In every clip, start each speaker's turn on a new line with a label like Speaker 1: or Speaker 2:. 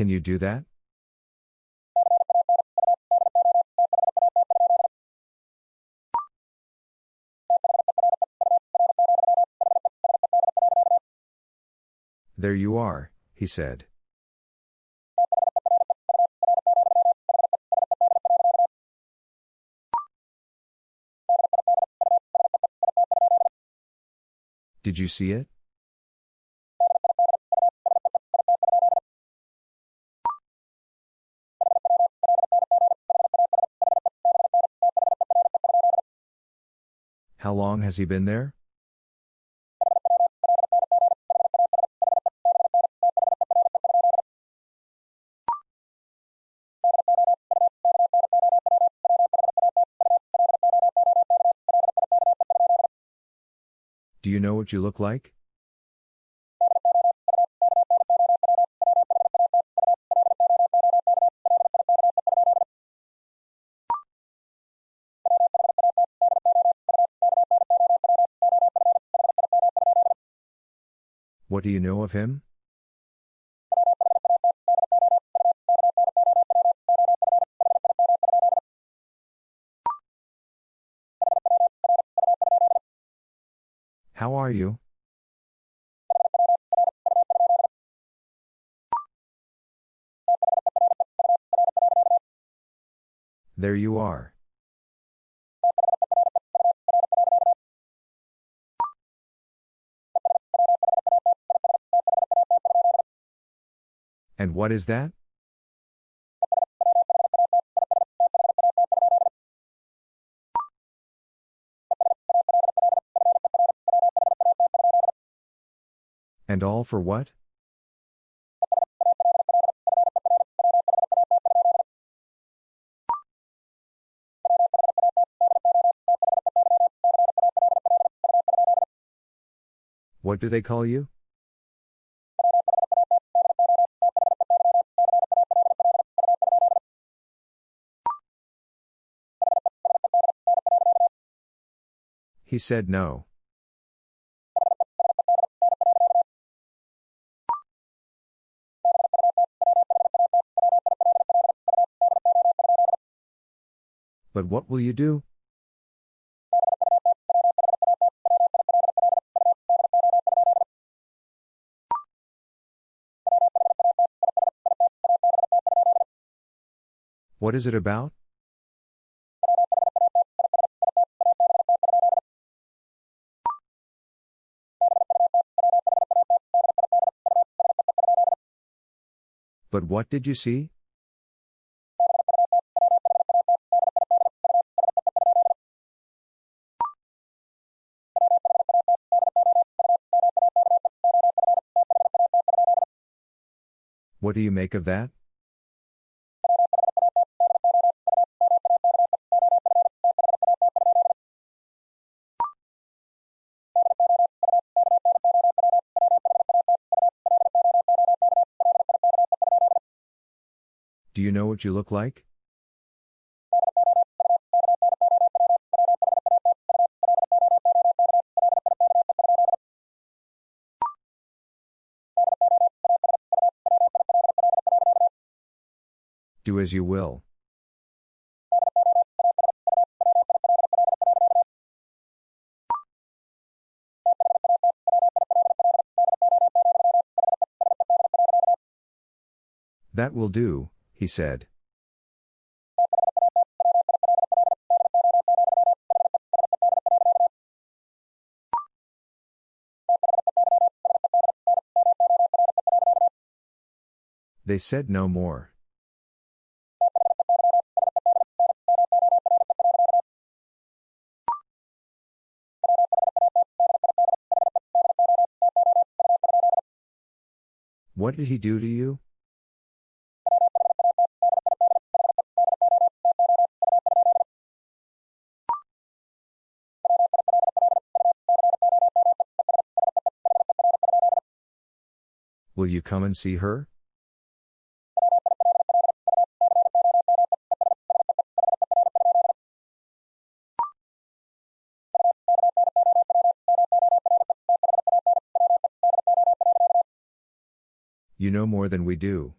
Speaker 1: Can you do that? There you are, he said. Did you see it? How long has he been there? Do you know what you look like? What do you know of him? How are you? There you are. And what is that? And all for what? What do they call you? He said no. But what will you do? What is it about? But what did you see? What do you make of that? Do you know what you look like? Do as you will. That will do, he said. They said no more. What did he do to you? You come and see her? You know more than we do.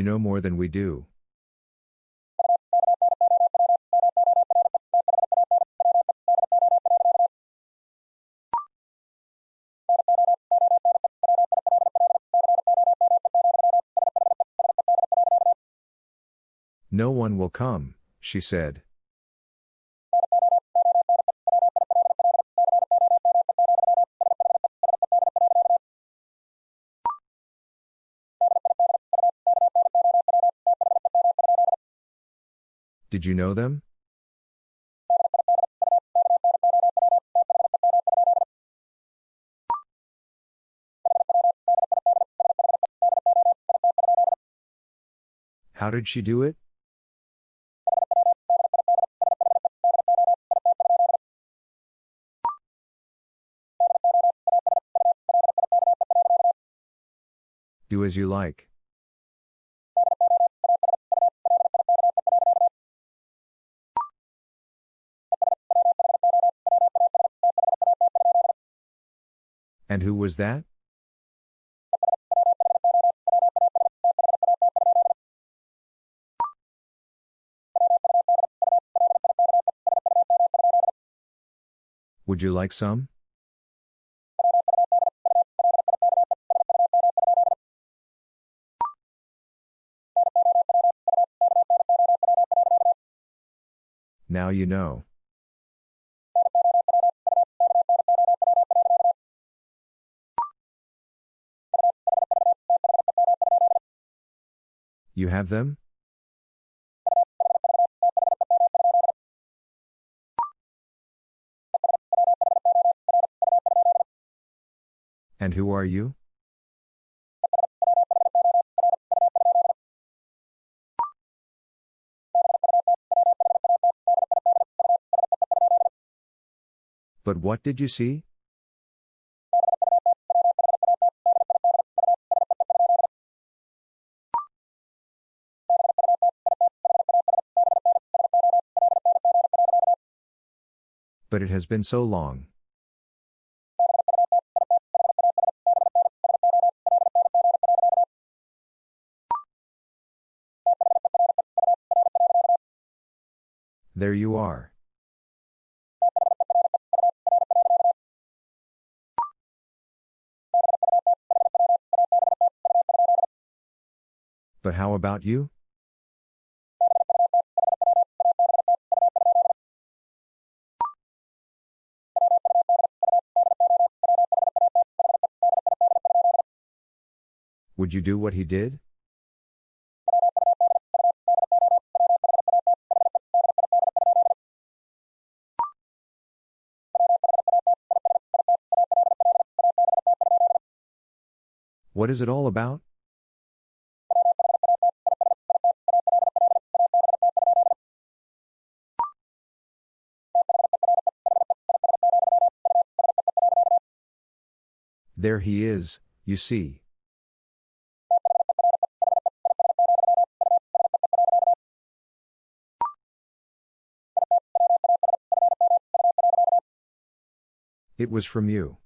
Speaker 1: You know more than we do. No one will come, she said. Did you know them? How did she do it? Do as you like. And who was that? Would you like some? Now you know. You have them? And who are you? But what did you see? But it has been so long. There you are. But how about you? Would you do what he did? What is it all about? There he is, you see. It was from you.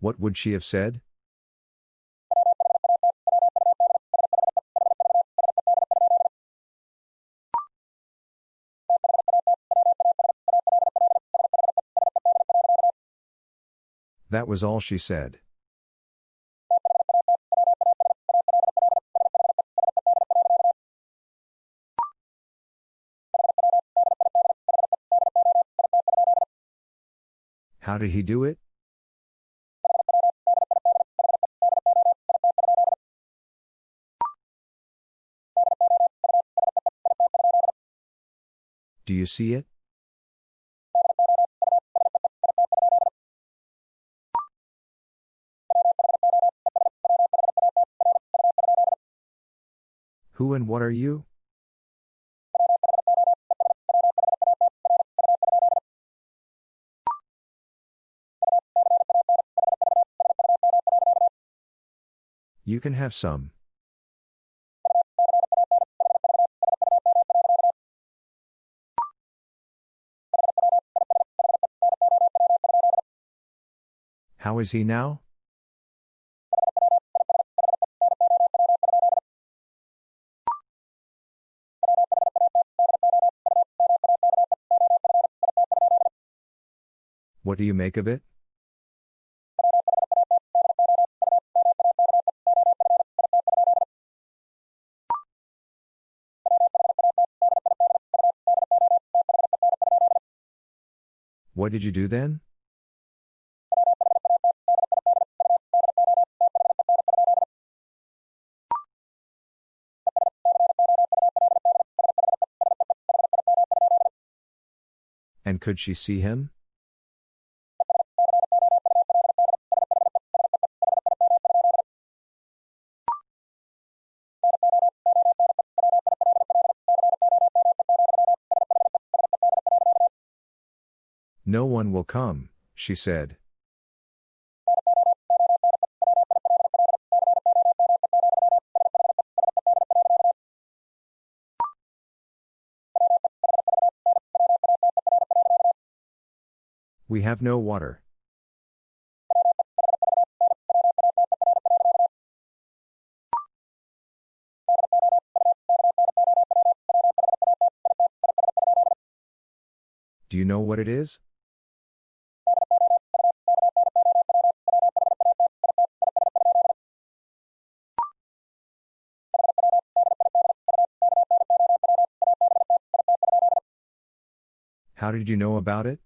Speaker 1: What would she have said? That was all she said. How did he do it? Do you see it? Who and what are you? You can have some. How is he now? What do you make of it? What did you do then? And could she see him? One will come, she said. We have no water. Do you know what it is? How did you know about it?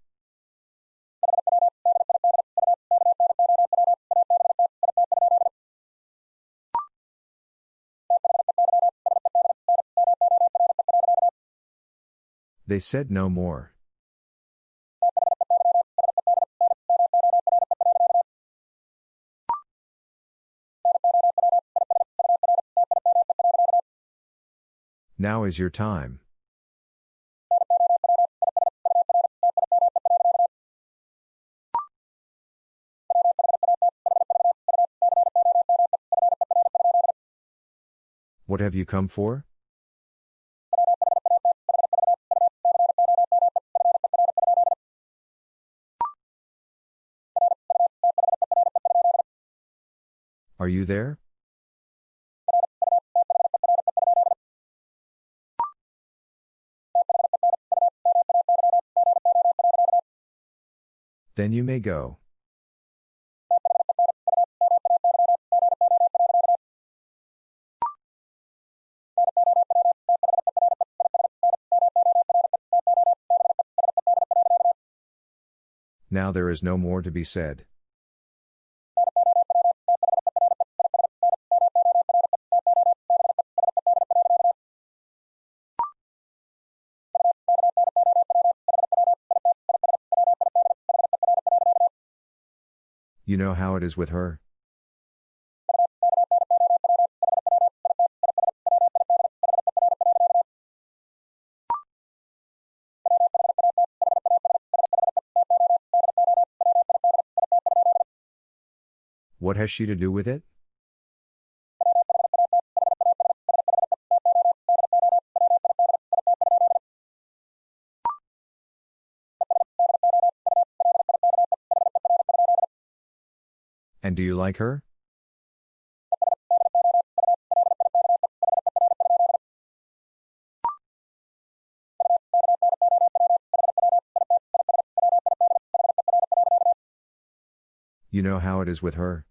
Speaker 1: They said no more. Now is your time. What have you come for? Are you there? Then you may go. Now there is no more to be said. You know how it is with her? What has she to do with it? And do you like her? You know how it is with her?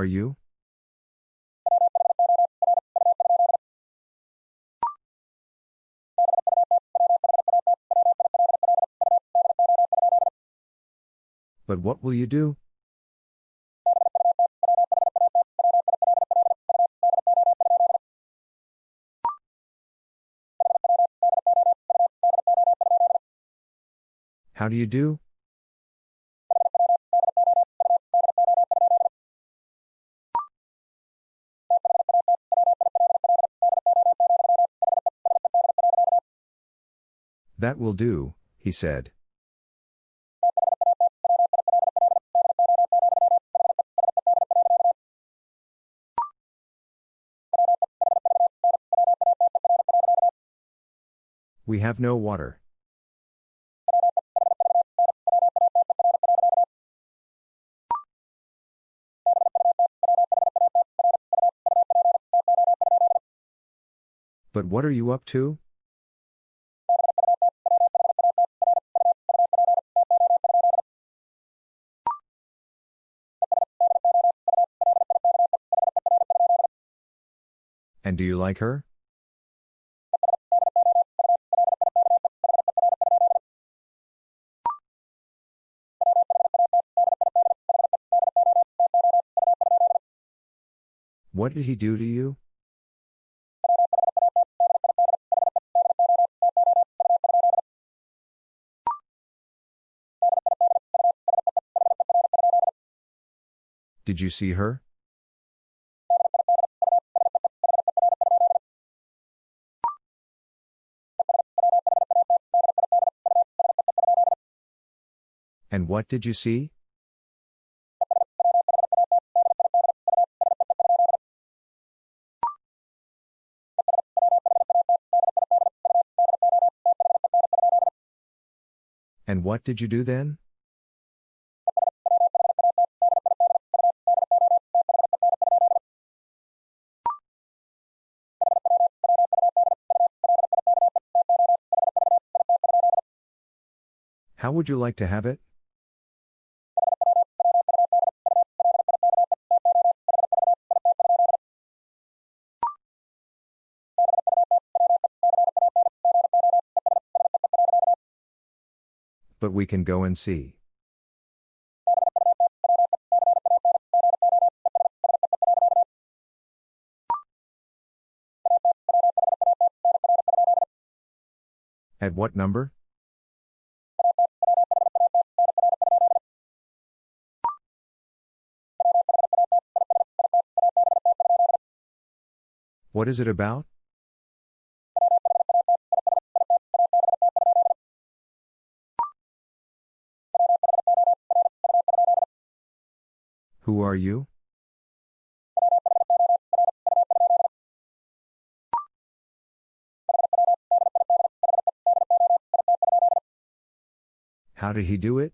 Speaker 1: Are you? But what will you do? How do you do? That will do, he said. We have no water. But what are you up to? Do you like her? What did he do to you? Did you see her? And what did you see? And what did you do then? How would you like to have it? Can go and see. At what number? What is it about? Are you? How did he do it?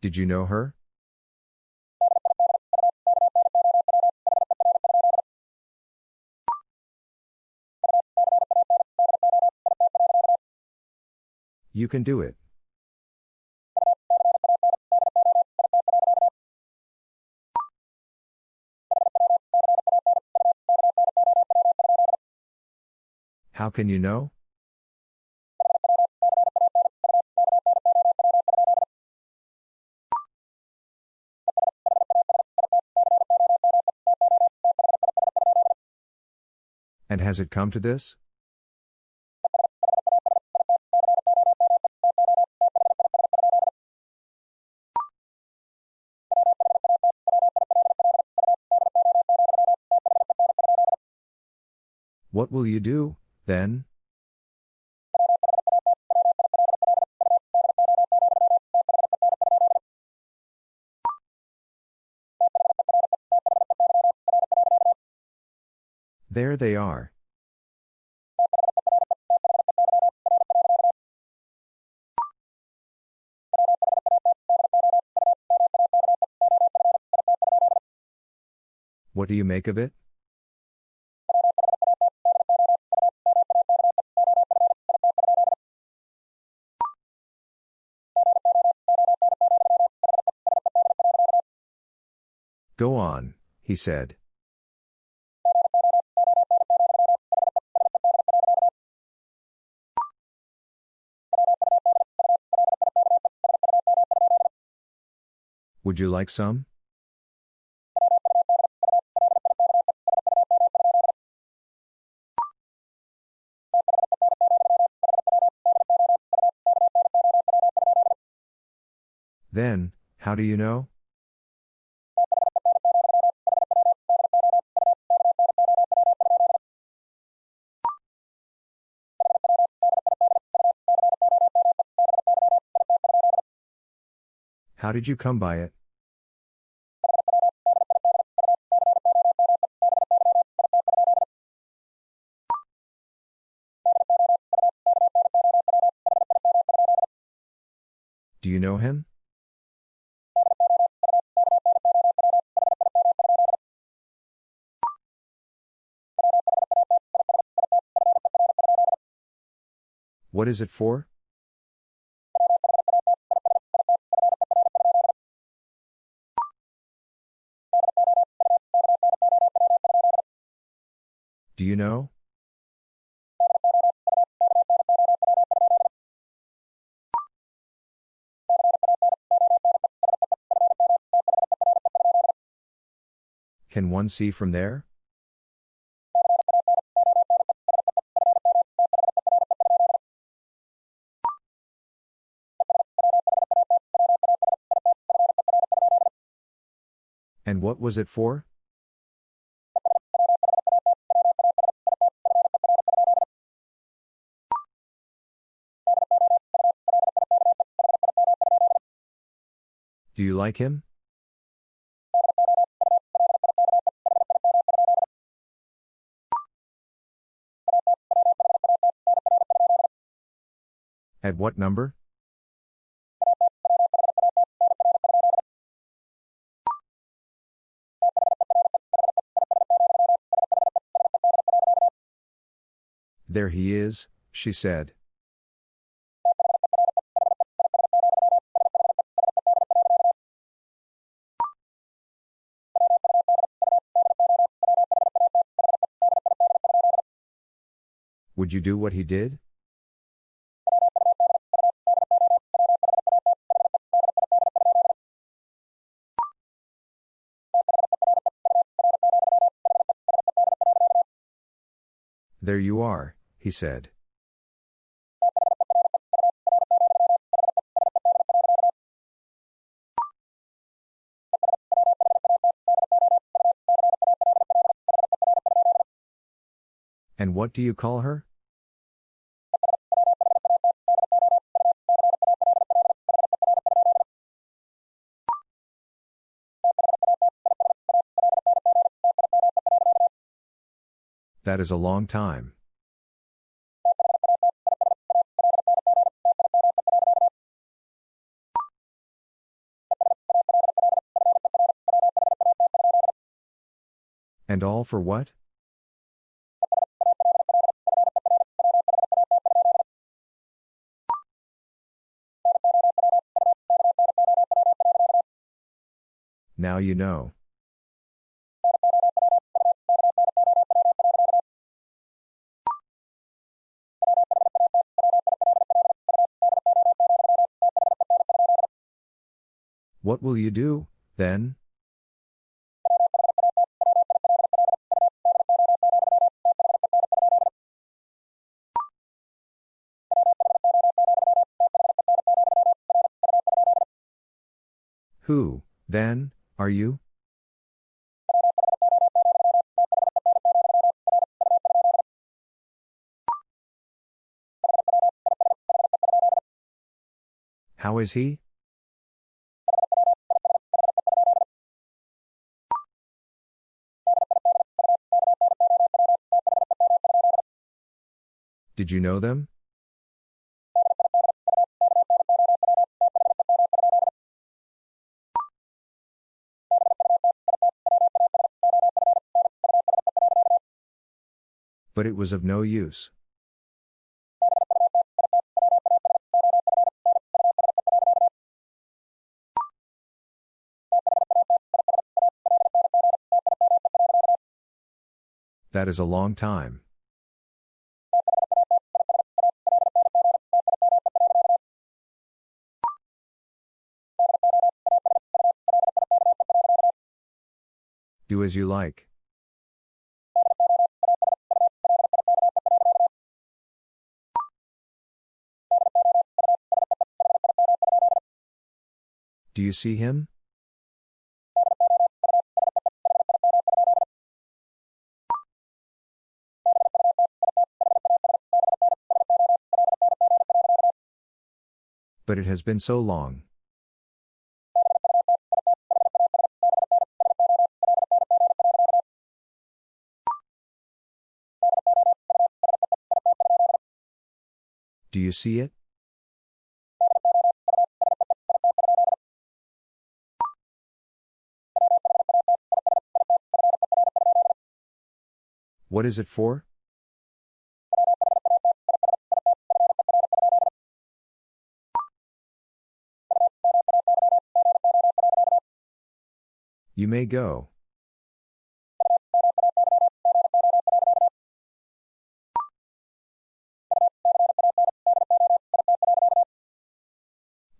Speaker 1: Did you know her? You can do it. How can you know? And has it come to this? Will you do, then? There they are. What do you make of it? He said. Would you like some? Then, how do you know? Did you come by it? Do you know him? What is it for? Do you know? Can one see from there? And what was it for? Like him? At what number? There he is, she said. Would you do what he did? There you are, he said. And what do you call her? That is a long time. And all for what? Now you know. What will you do, then? Who, then, are you? How is he? Did you know them? But it was of no use. That is a long time. As you like. Do you see him? But it has been so long. See it? What is it for? You may go.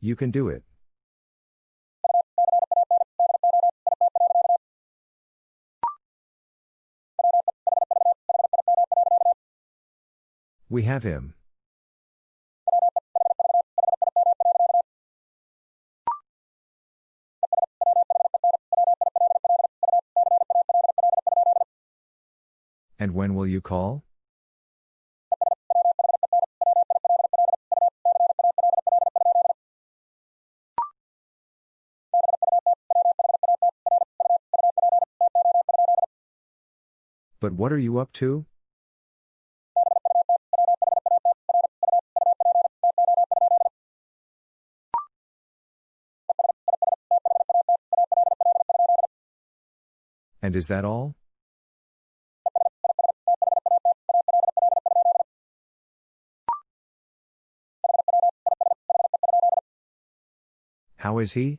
Speaker 1: You can do it. We have him. And when will you call? But what are you up to? And is that all? How is he?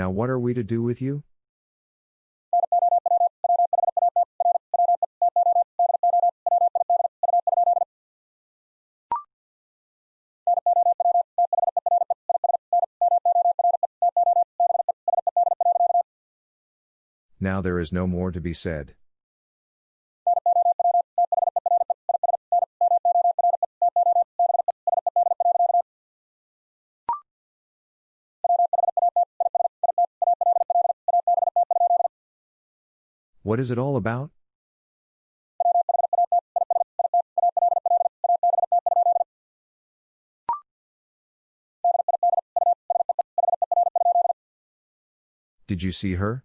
Speaker 1: Now what are we to do with you? Now there is no more to be said. What is it all about? Did you see her?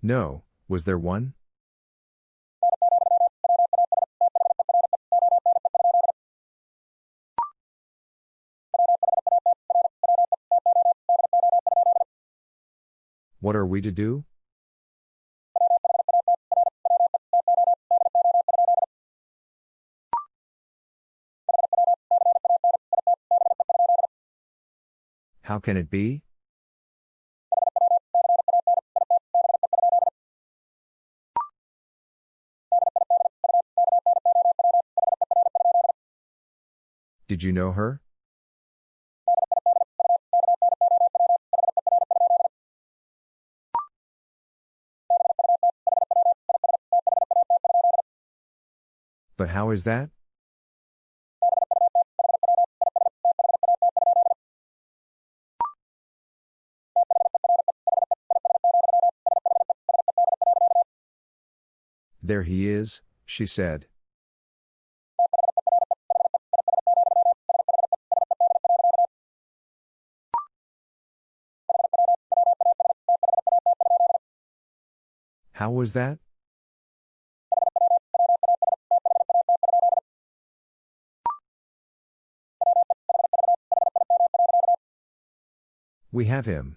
Speaker 1: No, was there one? We to do? How can it be? Did you know her? How is that? There he is, she said. How was that? We have him.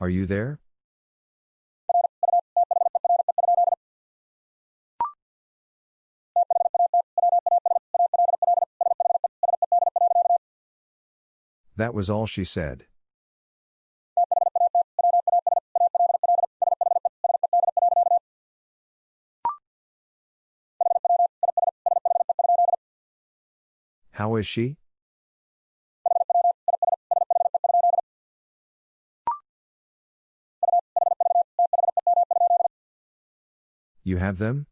Speaker 1: Are you there? That was all she said. is she? You have them?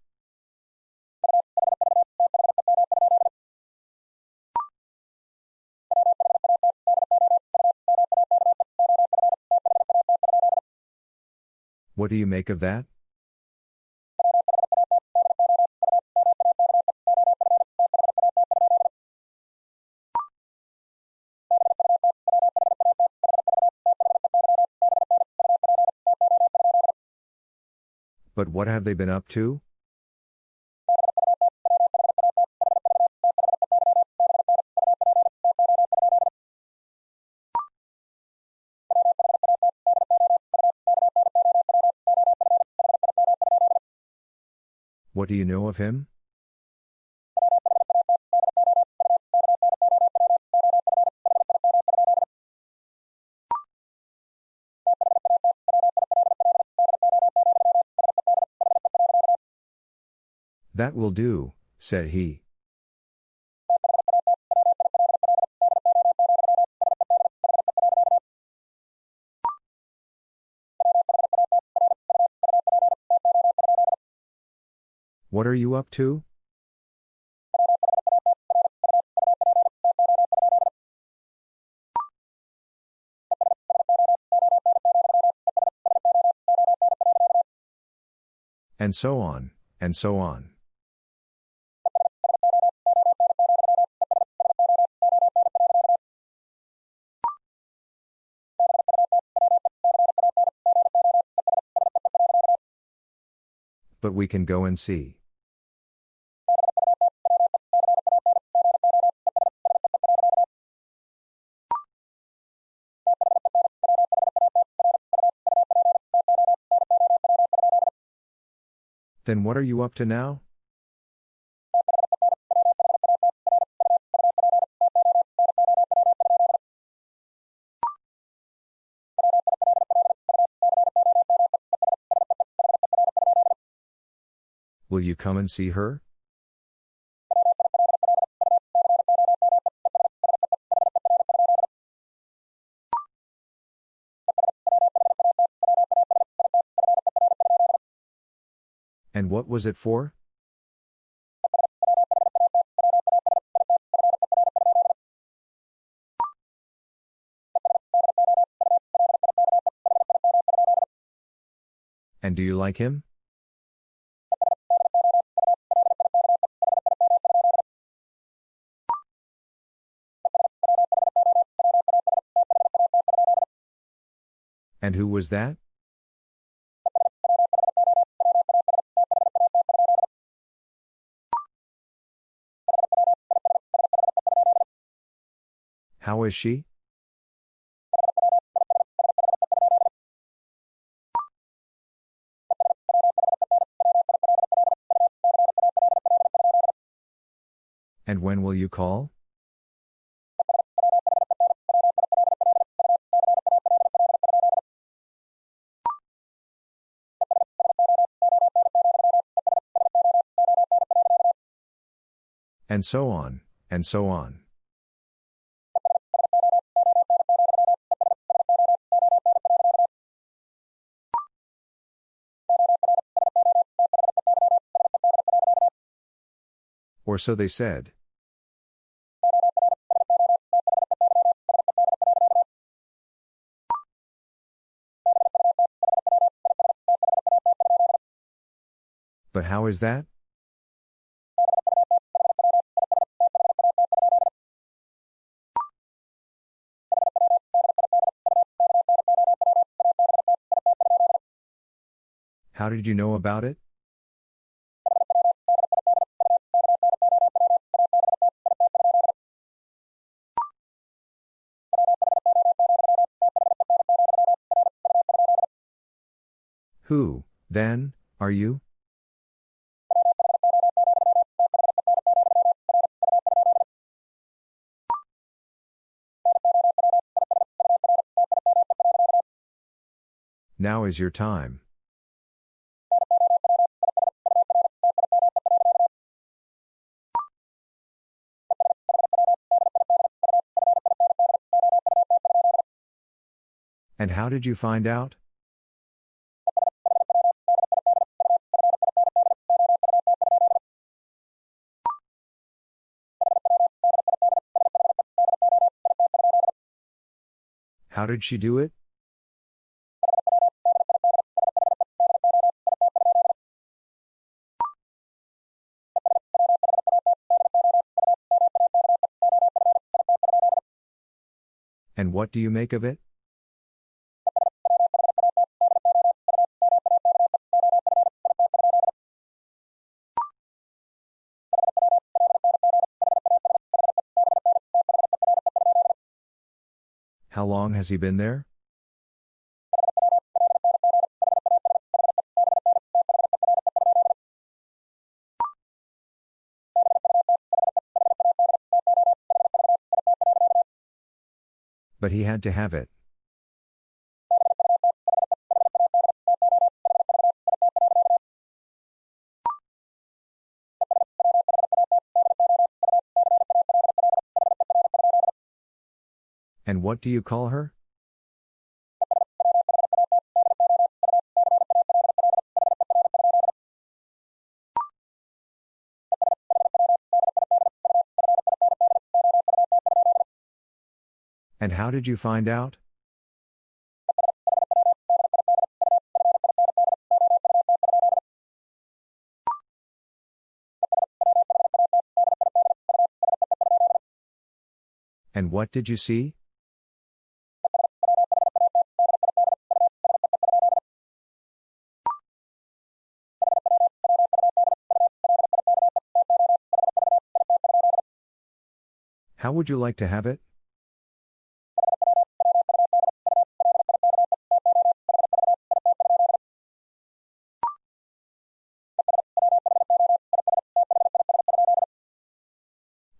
Speaker 1: What do you make of that? But what have they been up to? What do you know of him? That will do, said he. What are you up to? And so on, and so on. But we can go and see. Then what are you up to now? You come and see her? And what was it for? And do you like him? And who was that? How is she? And when will you call? And so on, and so on. Or so they said. But how is that? Did you know about it? Who, then, are you? Now is your time. how did you find out? How did she do it? And what do you make of it? How long has he been there? But he had to have it. What do you call her? And how did you find out? And what did you see? Would you like to have it?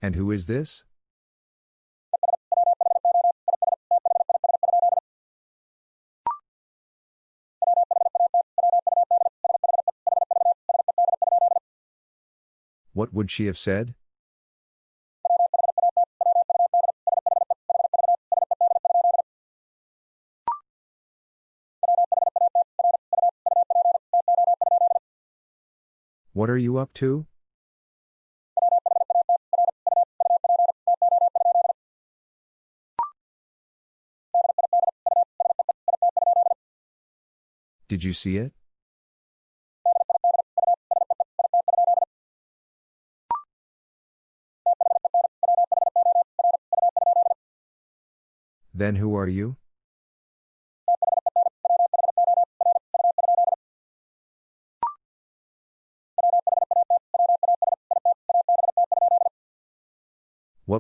Speaker 1: And who is this? What would she have said? Are you up to? Did you see it? Then who are you?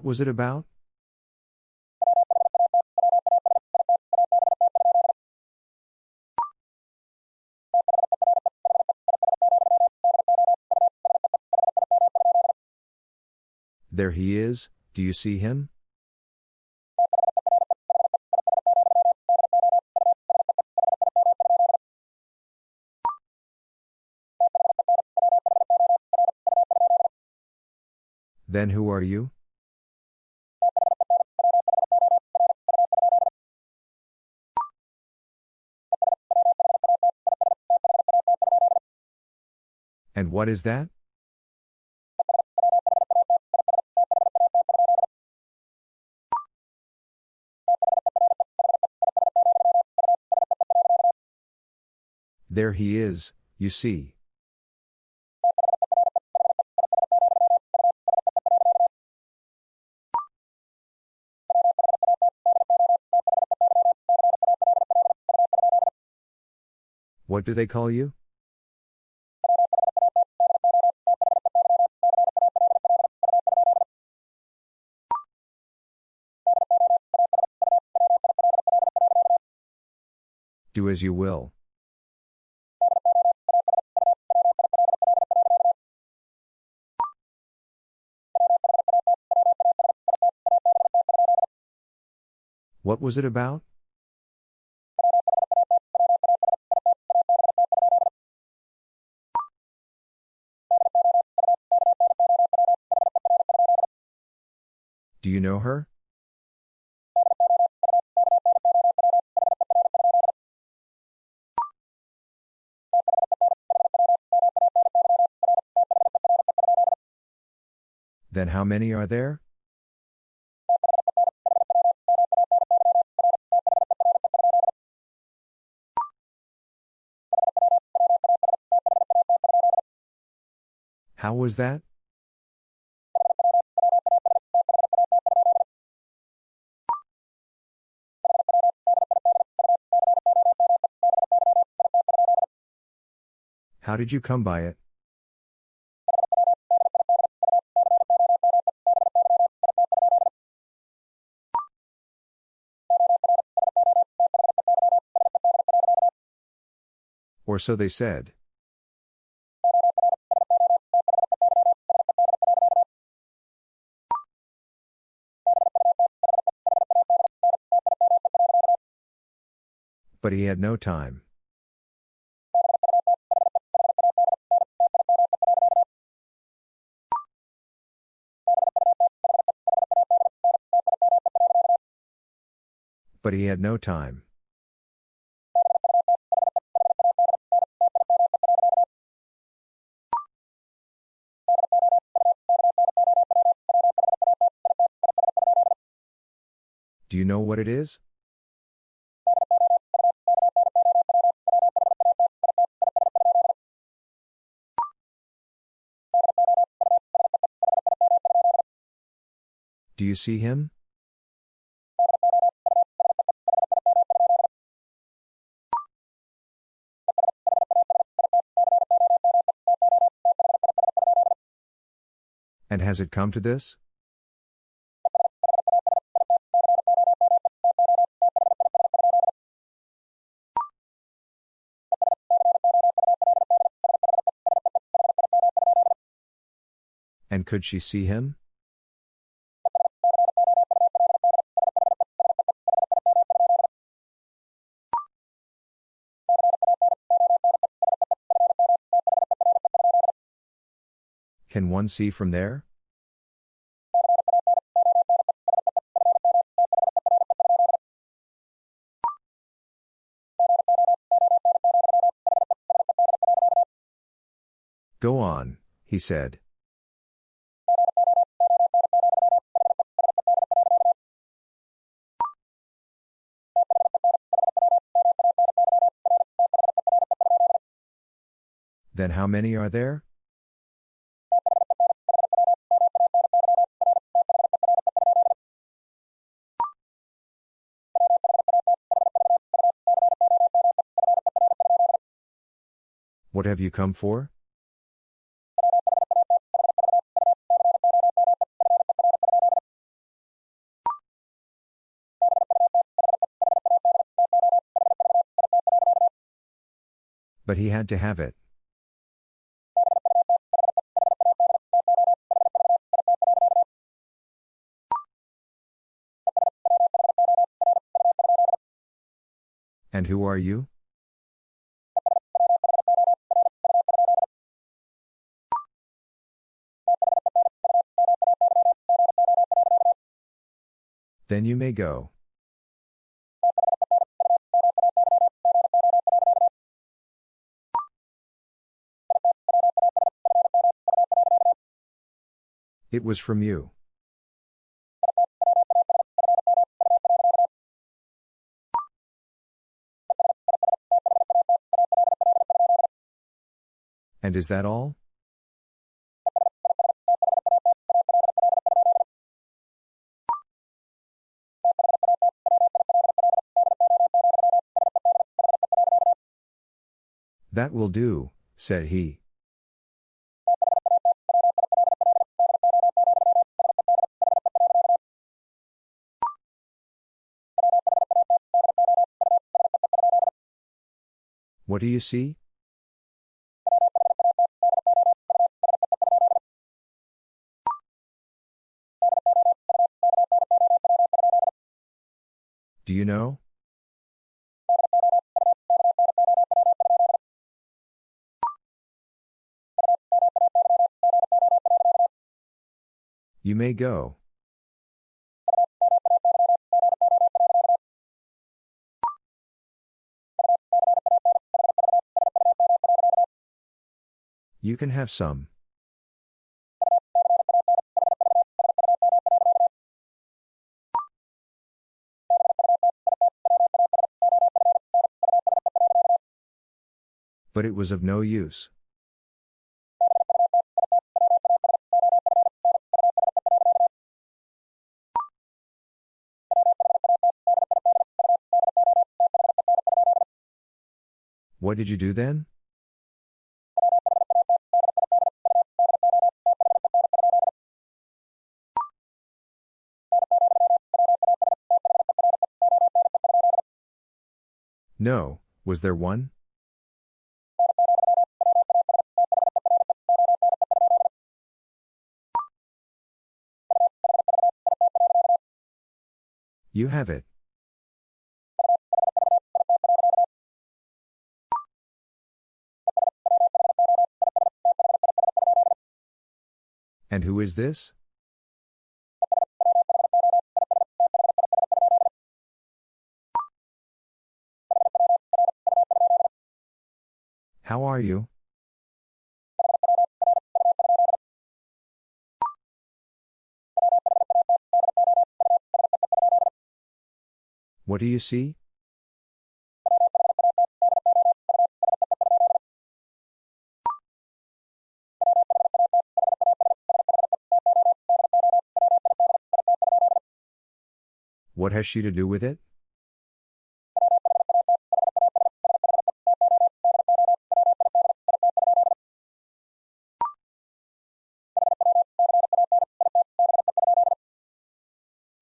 Speaker 1: Was it about? There he is, do you see him? Then who are you? What is that? There he is, you see. What do they call you? Do as you will. What was it about? Do you know her? Then how many are there? How was that? How did you come by it? Or so they said. But he had no time. But he had no time. Know what it is? Do you see him? And has it come to this? Could she see him? Can one see from there? Go on, he said. Then how many are there? What have you come for? But he had to have it. And who are you? Then you may go. It was from you. And is that all? That will do, said he. What do you see? You know? You may go. You can have some. but it was of no use. What did you do then? No, was there one? You have it. And who is this? How are you? What do you see? What has she to do with it?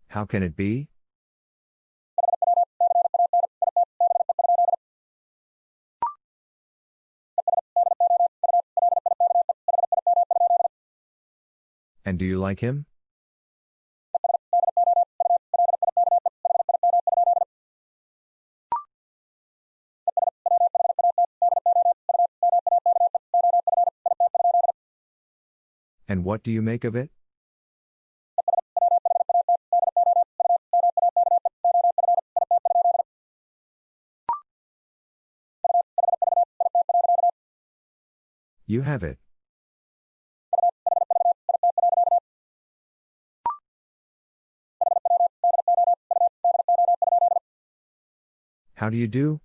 Speaker 1: How can it be? Do you like him? And what do you make of it? You have it. How do you do?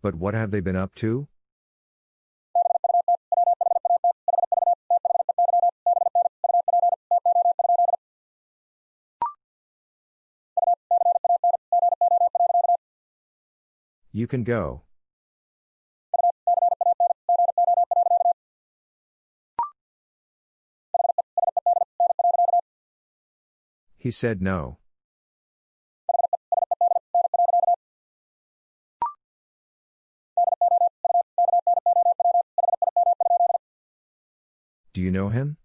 Speaker 1: But what have they been up to? You can go. He said no. Do you know him?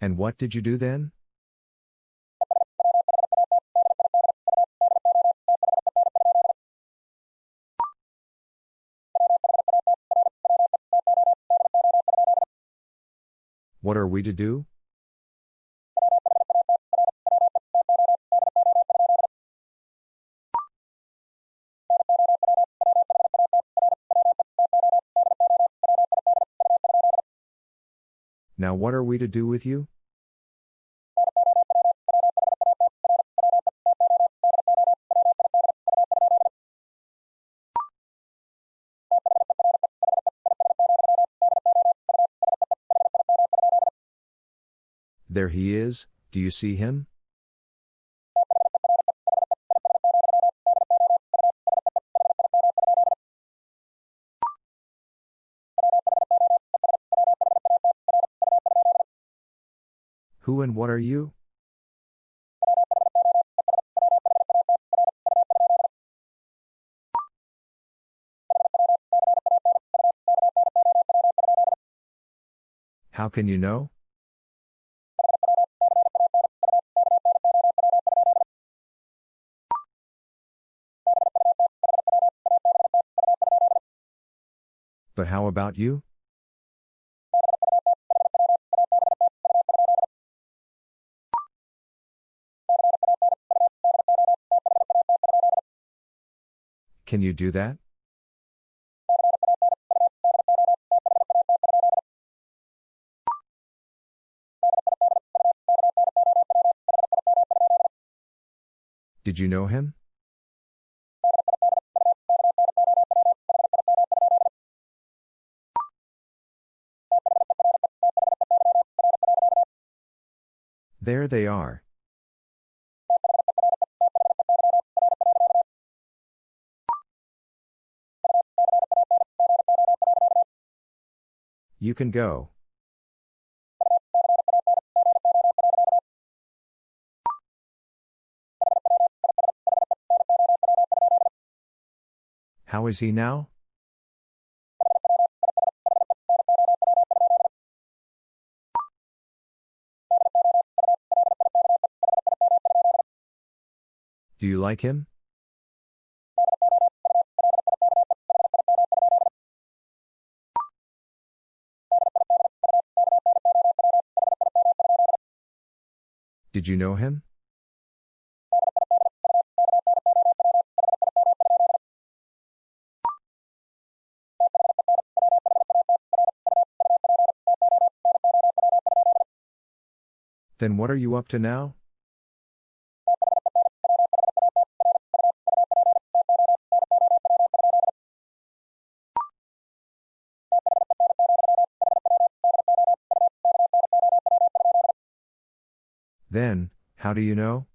Speaker 1: And what did you do then? What are we to do? Now what are we to do with you? There he is, do you see him? Who and what are you? How can you know? about you? Can you do that? Did you know him? There they are. You can go. How is he now? Like him? Did you know him? Then what are you up to now? How do you know?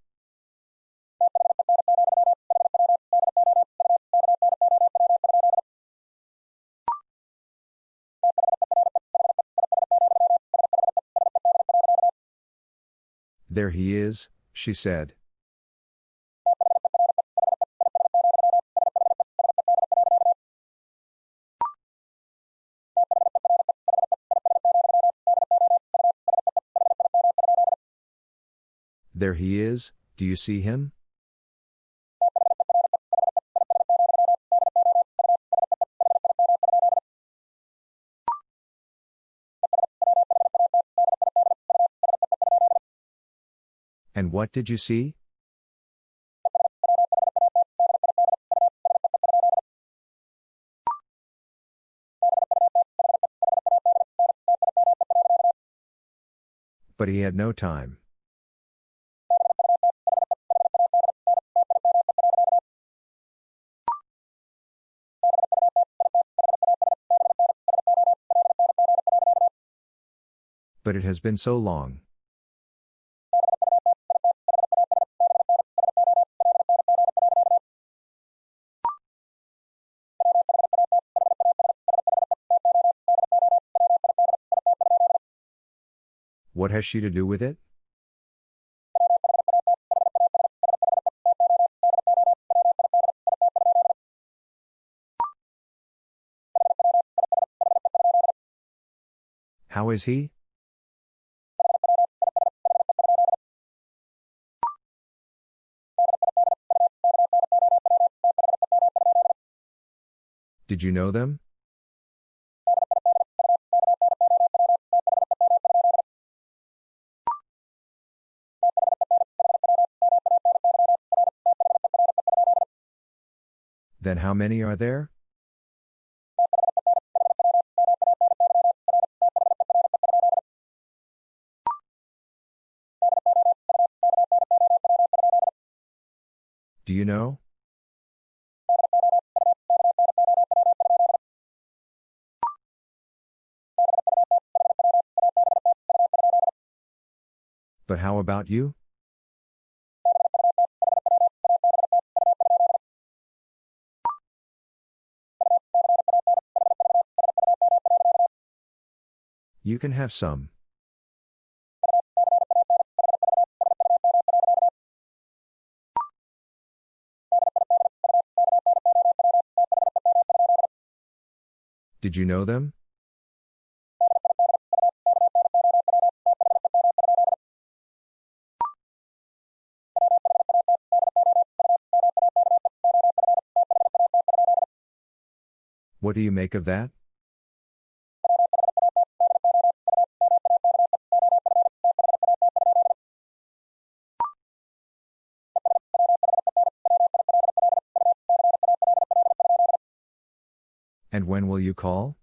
Speaker 1: There he is, she said. There he is, do you see him? And what did you see? But he had no time. But it has been so long. What has she to do with it? How is he? Did you know them? Then how many are there? Do you know? But how about you? You can have some. Did you know them? What do you make of that? And when will you call?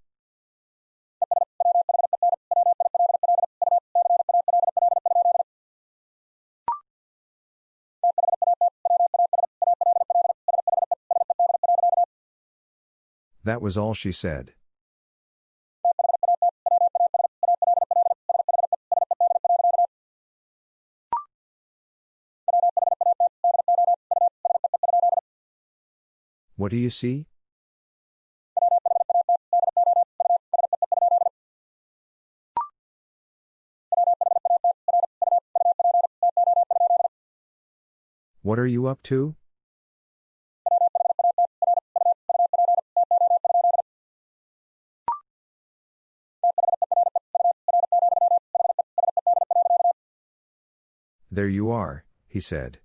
Speaker 1: That was all she said. What do you see? What are you up to? There you are, he said.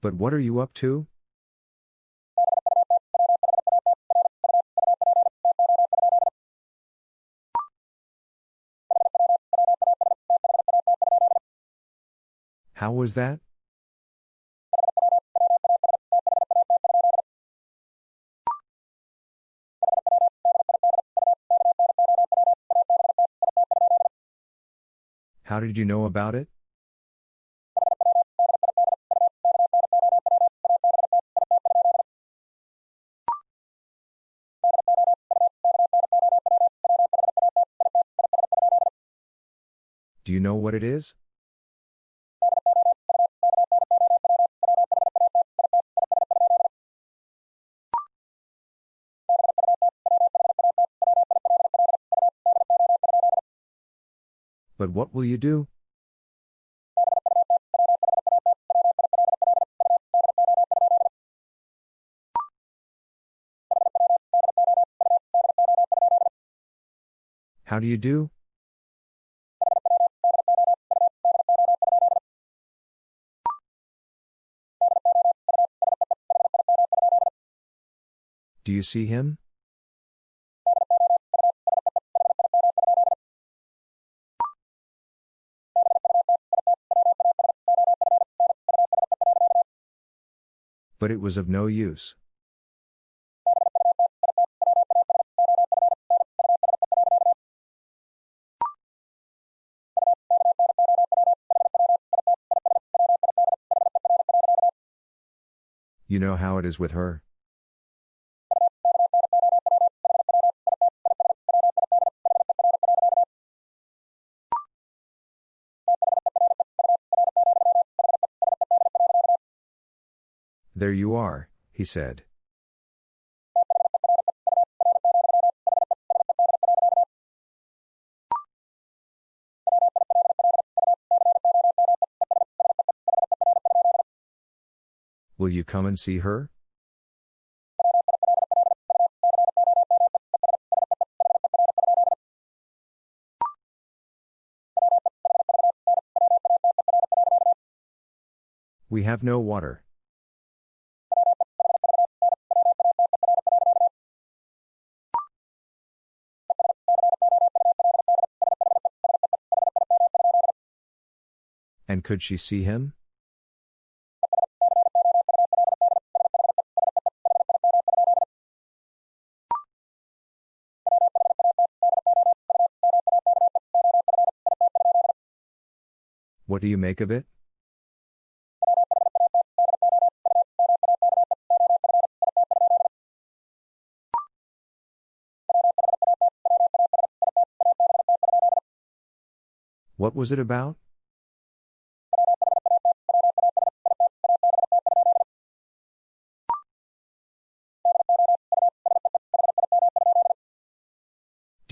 Speaker 1: But what are you up to? How was that? How did you know about it? Do you know what it is? But what will you do? How do you do? Do you see him? But it was of no use. You know how it is with her? You are, he said. Will you come and see her? We have no water. Could she see him? What do you make of it? What was it about?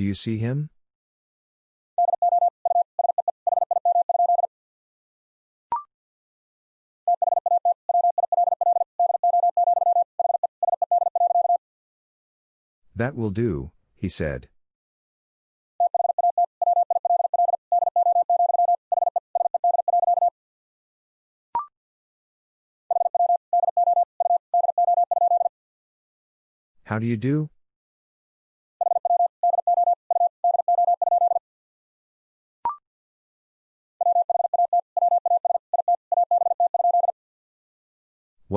Speaker 1: Do you see him? That will do, he said. How do you do?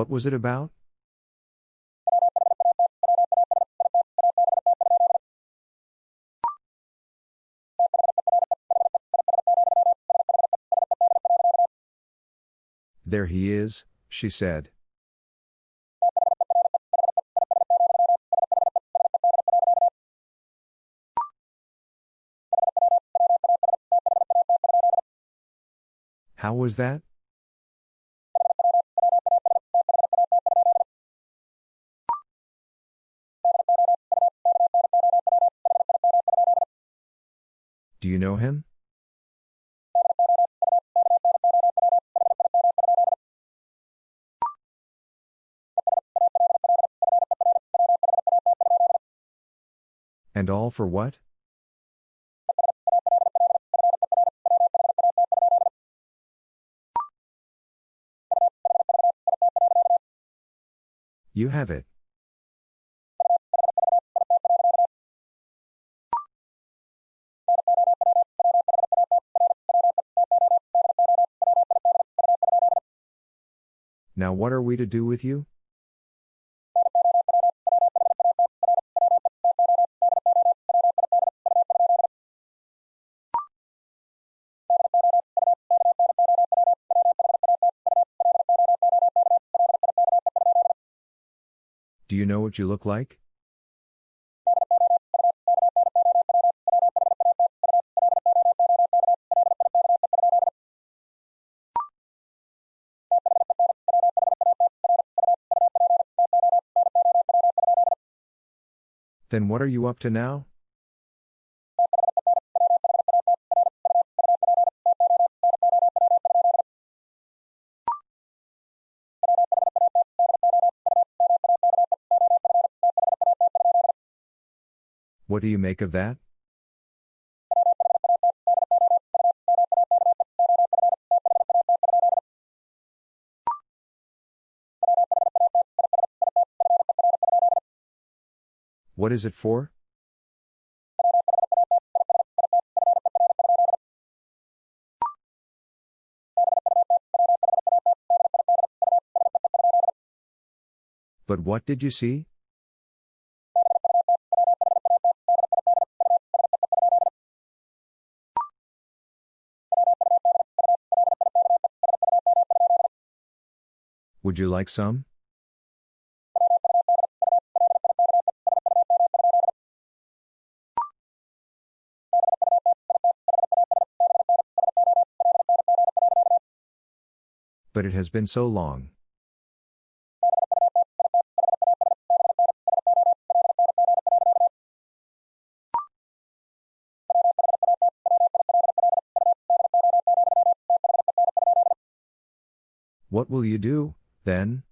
Speaker 1: What was it about? There he is, she said. How was that? Do you know him? And all for what? You have it. Now what are we to do with you? Do you know what you look like? Then what are you up to now? What do you make of that? What is it for? But what did you see? Would you like some? It has been so long. What will you do, then?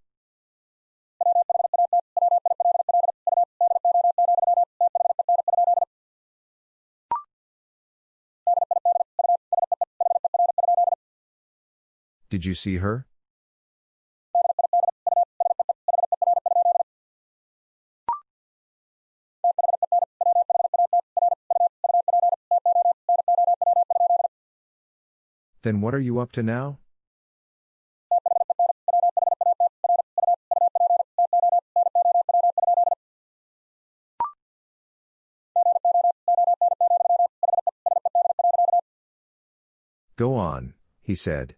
Speaker 1: Did you see her? Then what are you up to now? Go on, he said.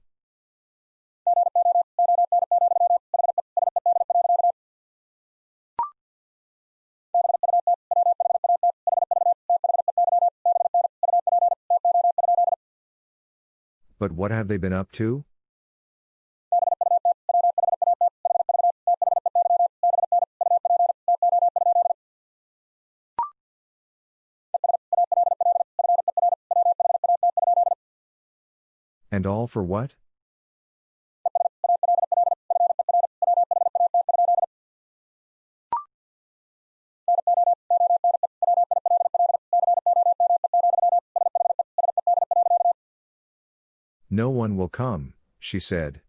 Speaker 1: But what have they been up to? And all for what? No one will come, she said.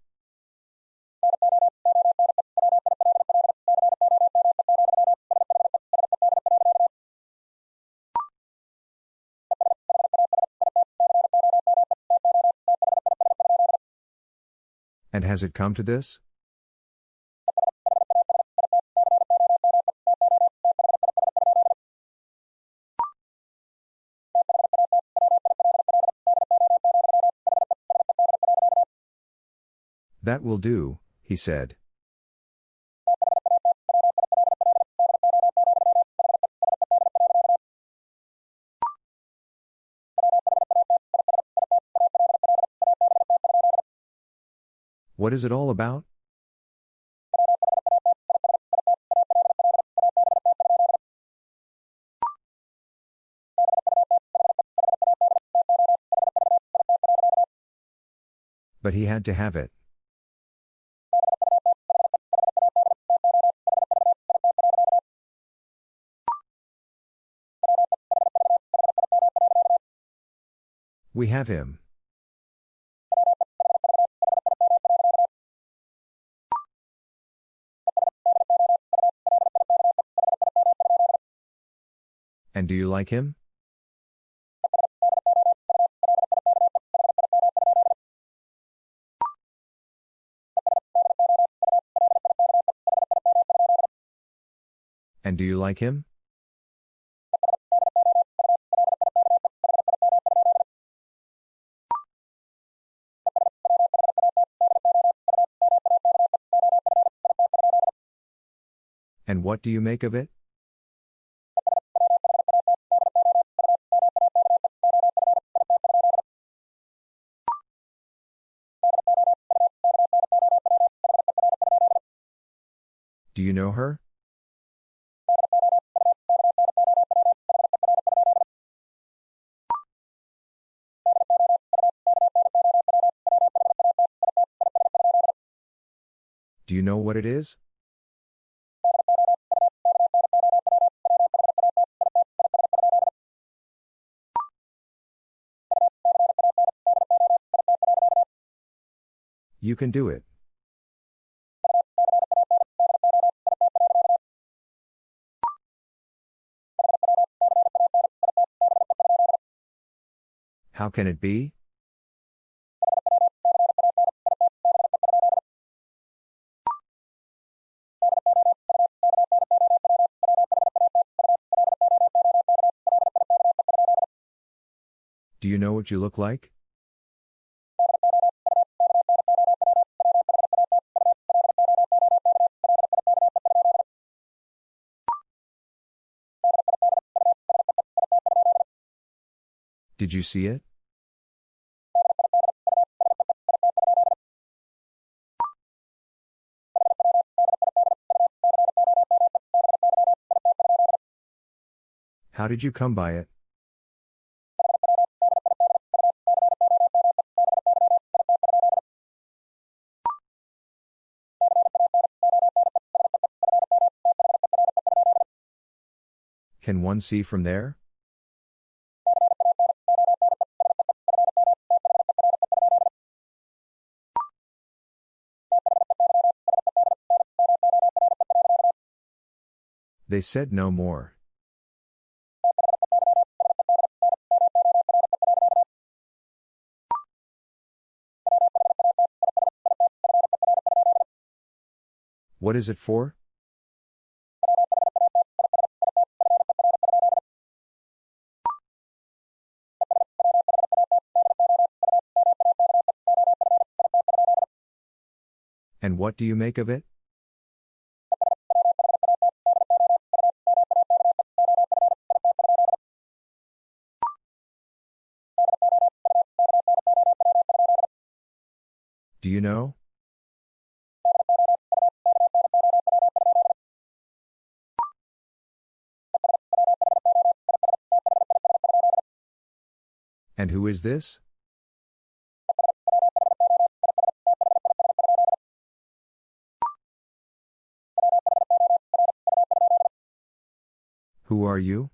Speaker 1: And has it come to this? That will do, he said. What is it all about? But he had to have it. We have him. And do you like him? And do you like him? What do you make of it? Do you know her? Do you know what it is? You can do it. How can it be? Do you know what you look like? Did you see it? How did you come by it? Can one see from there? They said no more. What is it for? And what do you make of it? And who is this? Who are you?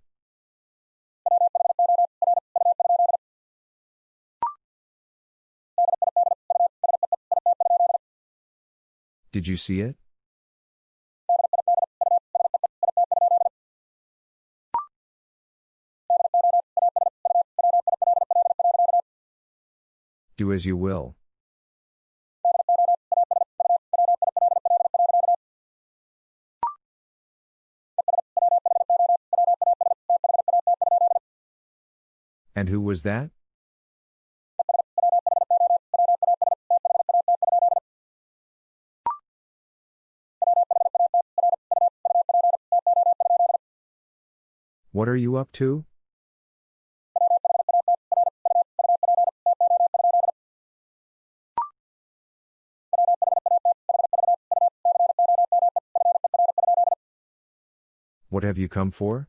Speaker 1: Did you see it? as you will. And who was that? What are you up to? What have you come for?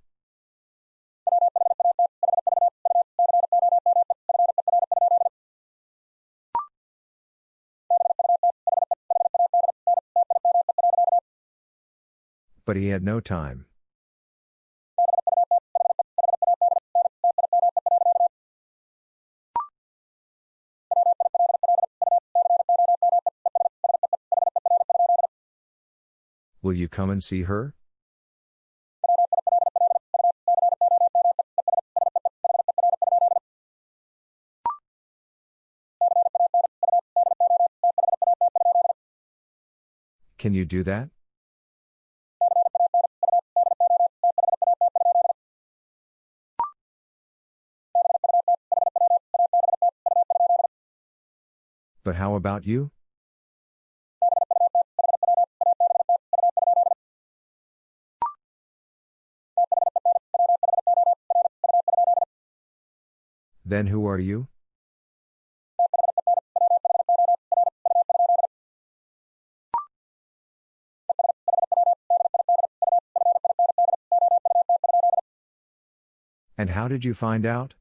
Speaker 1: But he had no time. Will you come and see her? Can you do that? But how about you? Then who are you? And how did you find out?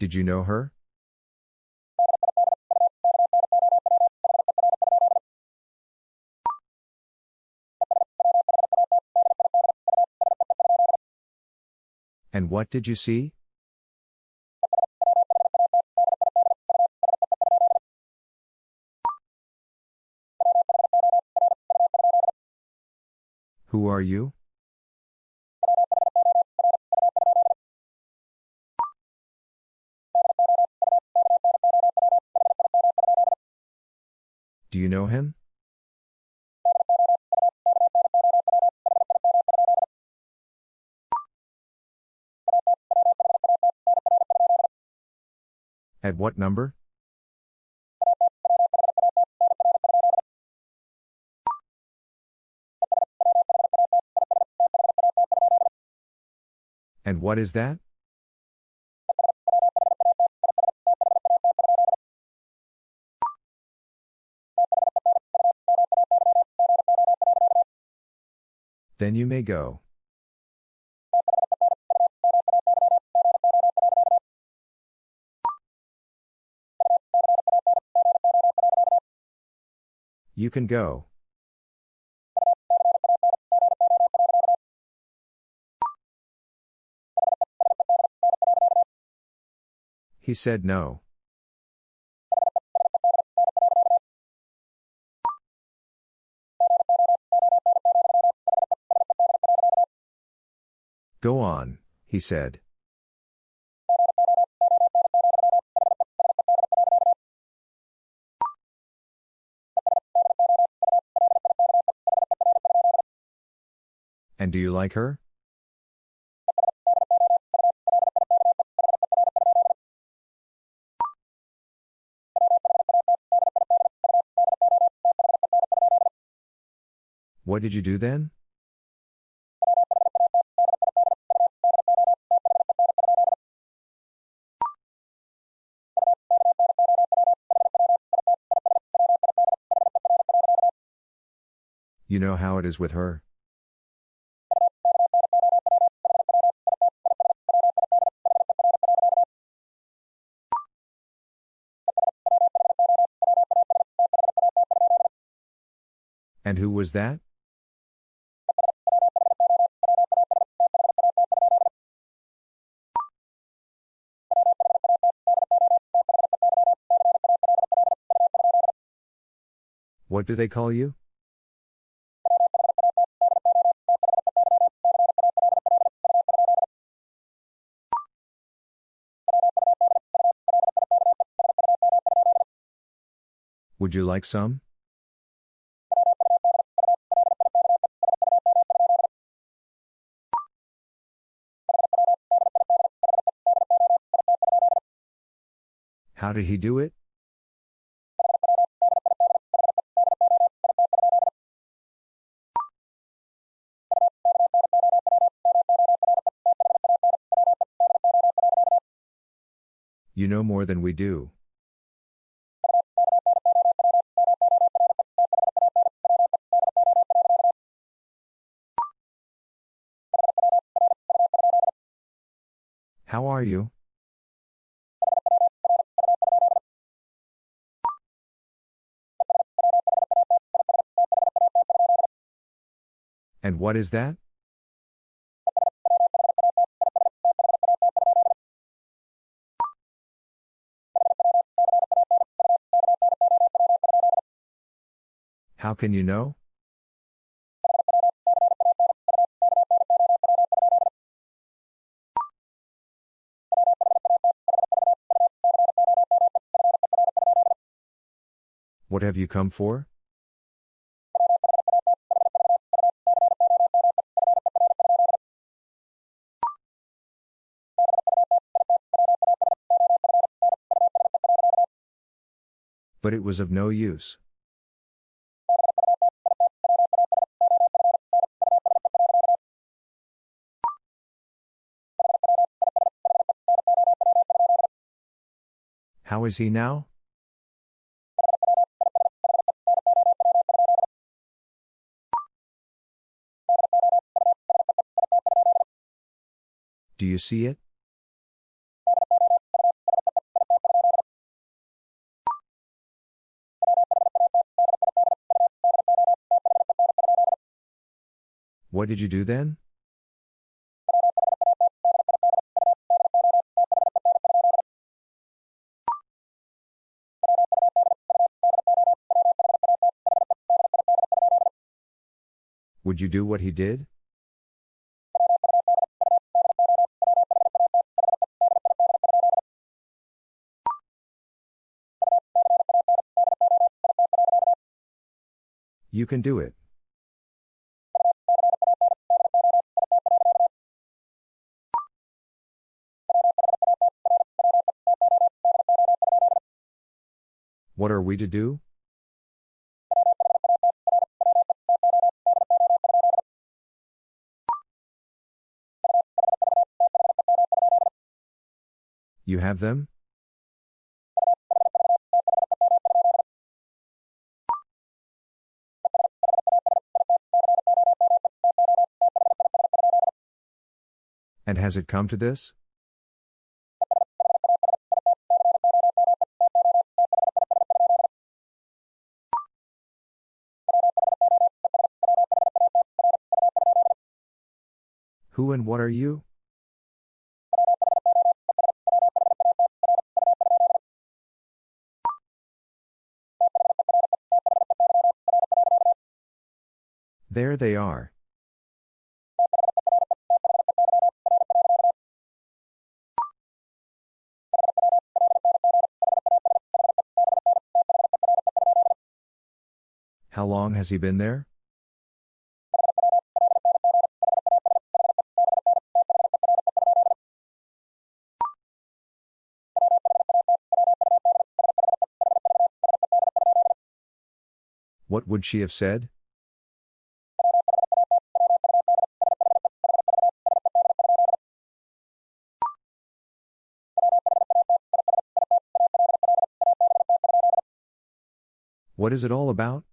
Speaker 1: Did you know her? And what did you see? Are you? Do you know him? At what number? What is that? Then you may go. You can go. He said no. Go on, he said. And do you like her? What did you do then? You know how it is with her? And who was that? What do they call you? Would you like some? How did he do it? You know more than we do. How are you? And what is that? How can you know? What have you come for? But it was of no use. Is he now? Do you see it? What did you do then? Would you do what he did? You can do it. What are we to do? Have them? And has it come to this? Who and what are you? There they are. How long has he been there? What would she have said? What is it all about?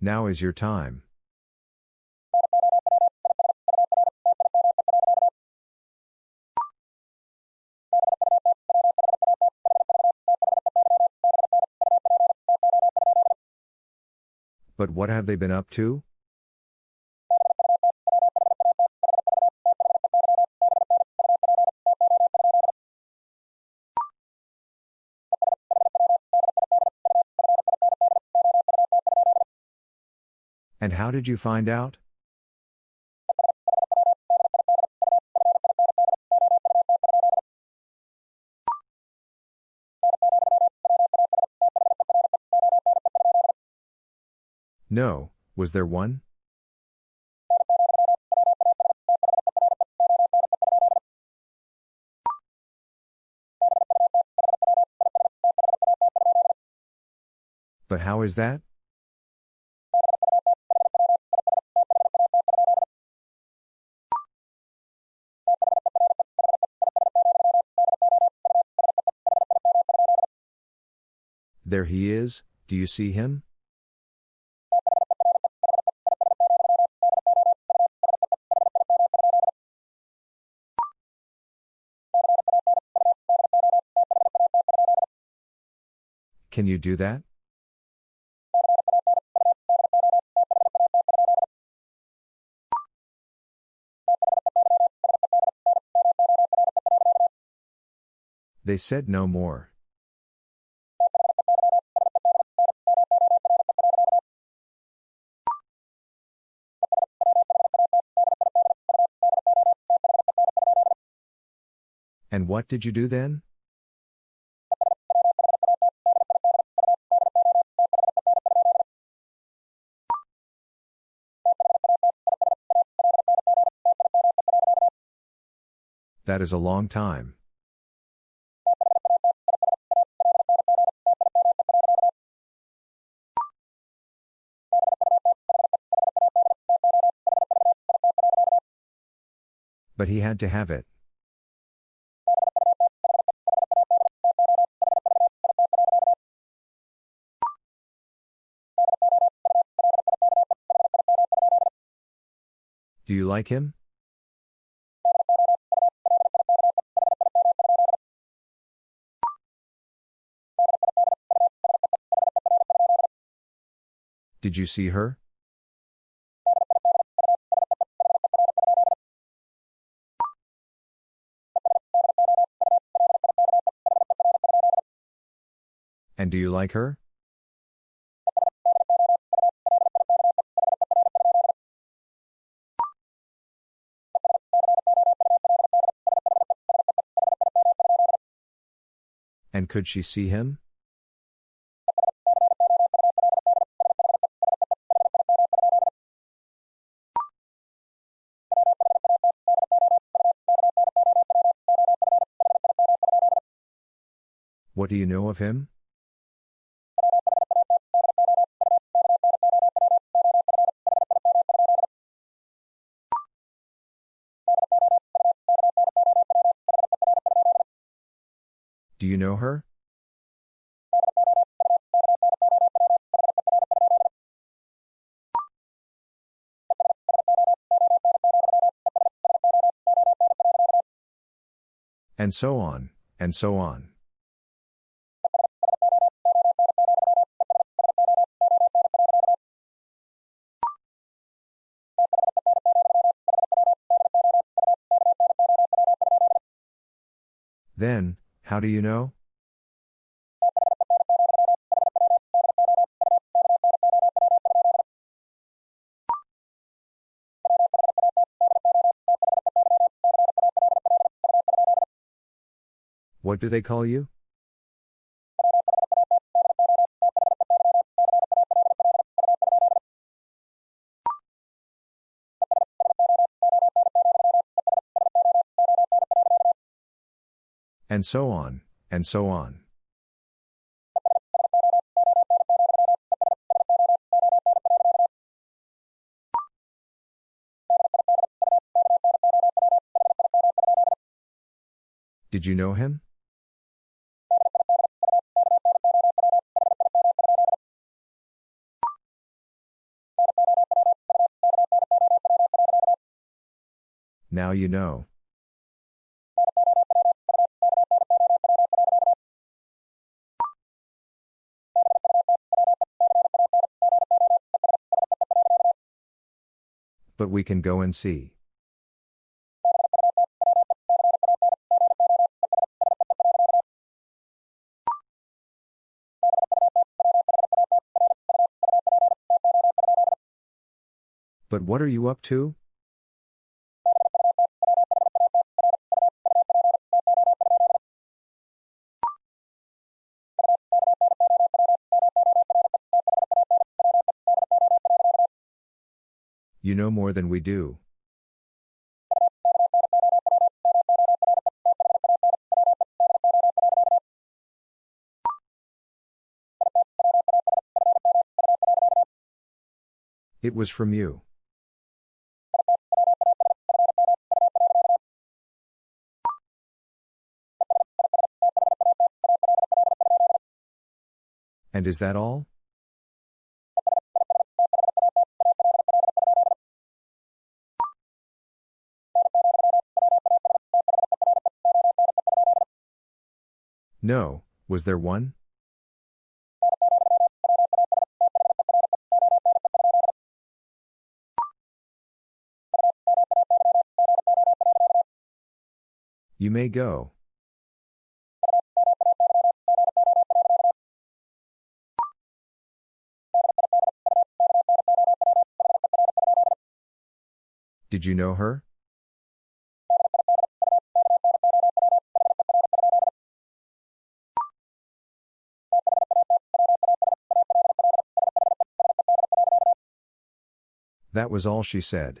Speaker 1: Now is your time. But what have they been up to? And how did you find out? No, was there one? But how is that? There he is, do you see him? Can you do that? They said no more. And what did you do then? That is a long time. But he had to have it. Do you like him? Did you see her? And do you like her? And could she see him? What do you know of him? Do you know her? And so on, and so on. Then, how do you know? What do they call you? And so on, and so on. Did you know him? Now you know. But we can go and see. But what are you up to? You know more than we do. It was from you. And is that all? No, was there one? You may go. Did you know her? That was all she said.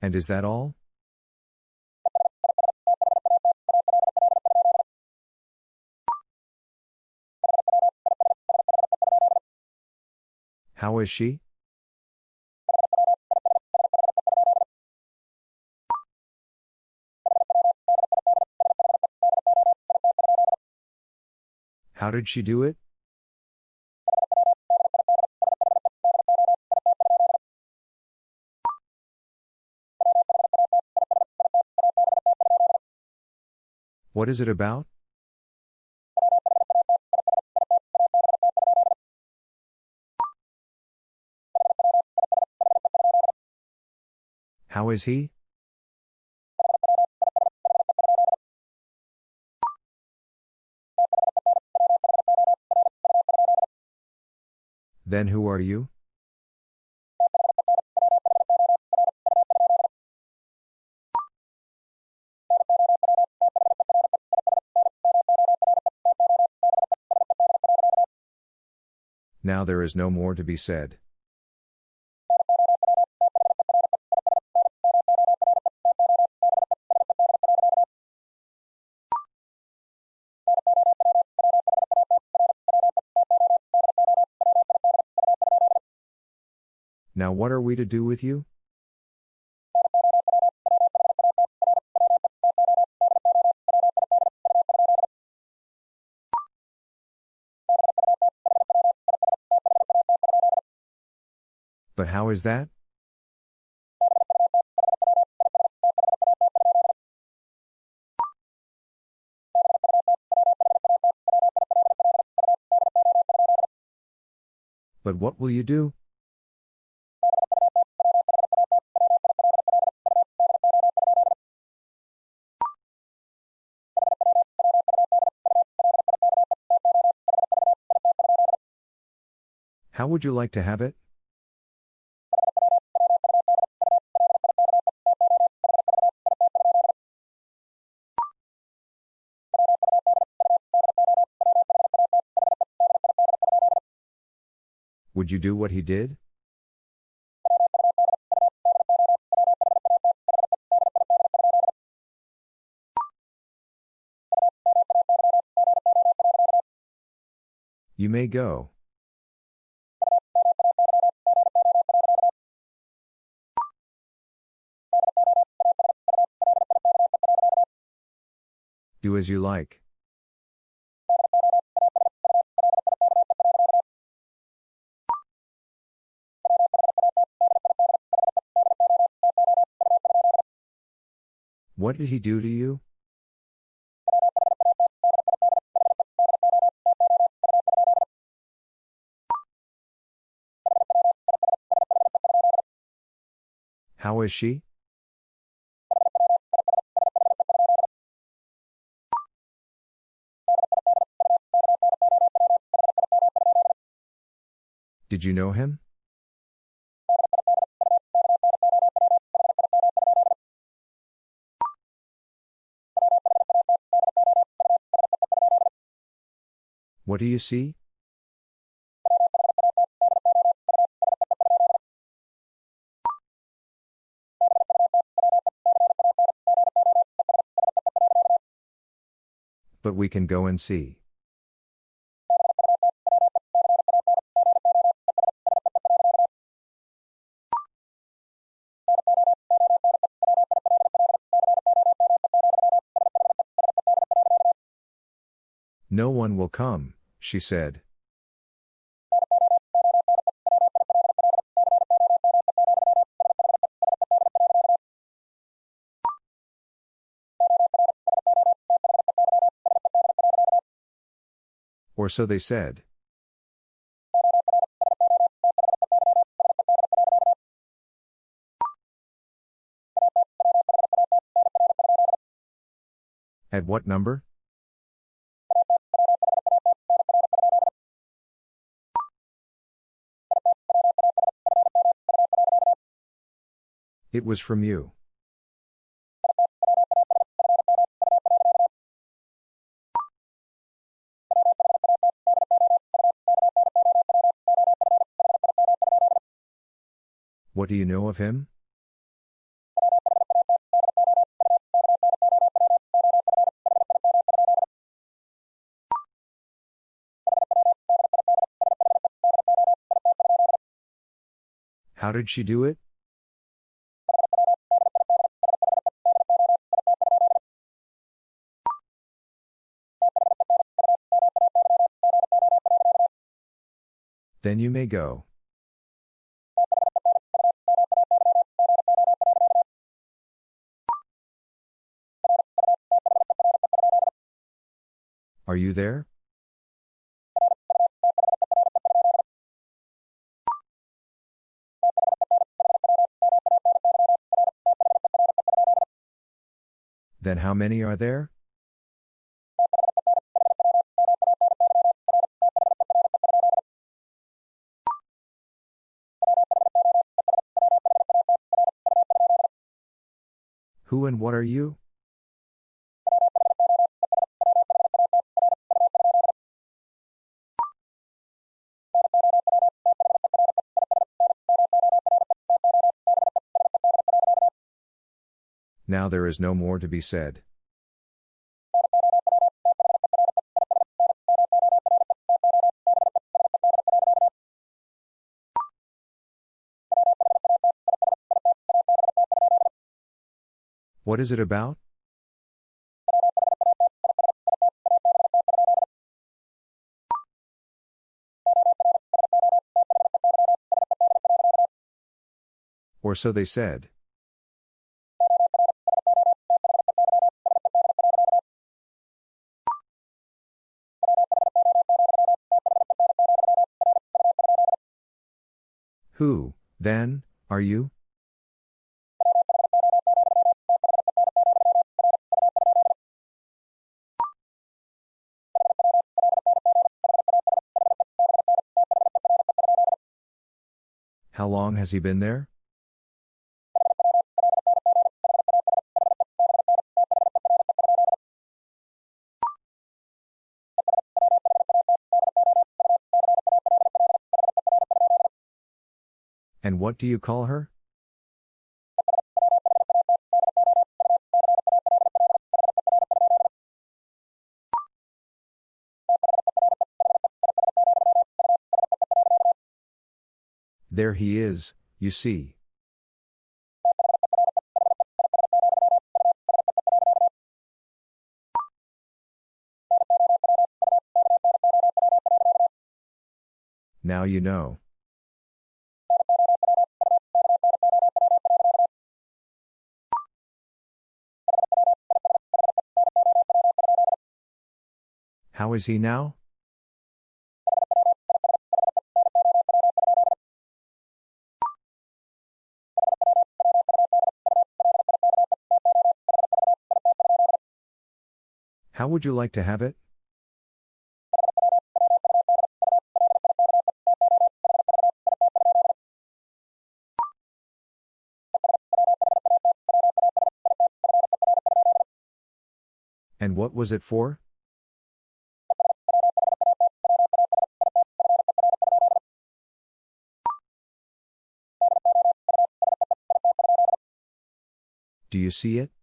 Speaker 1: And is that all? How is she? How did she do it? What is it about? How is he? Then who are you? Now there is no more to be said. Now what are we to do with you? But how is that? But what will you do? How would you like to have it? Would you do what he did? You may go. As you like. What did he do to you? How is she? Did you know him? What do you see? But we can go and see. One will come, she said. Or so they said. At what number? It was from you. What do you know of him? How did she do it? Then you may go. Are you there? Then how many are there? And what are you? Now there is no more to be said. What is it about? Or so they said. Who, then, are you? Has he been there? And what do you call her? There he is, you see. Now you know. How is he now? How would you like to have it? And what was it for? Do you see it?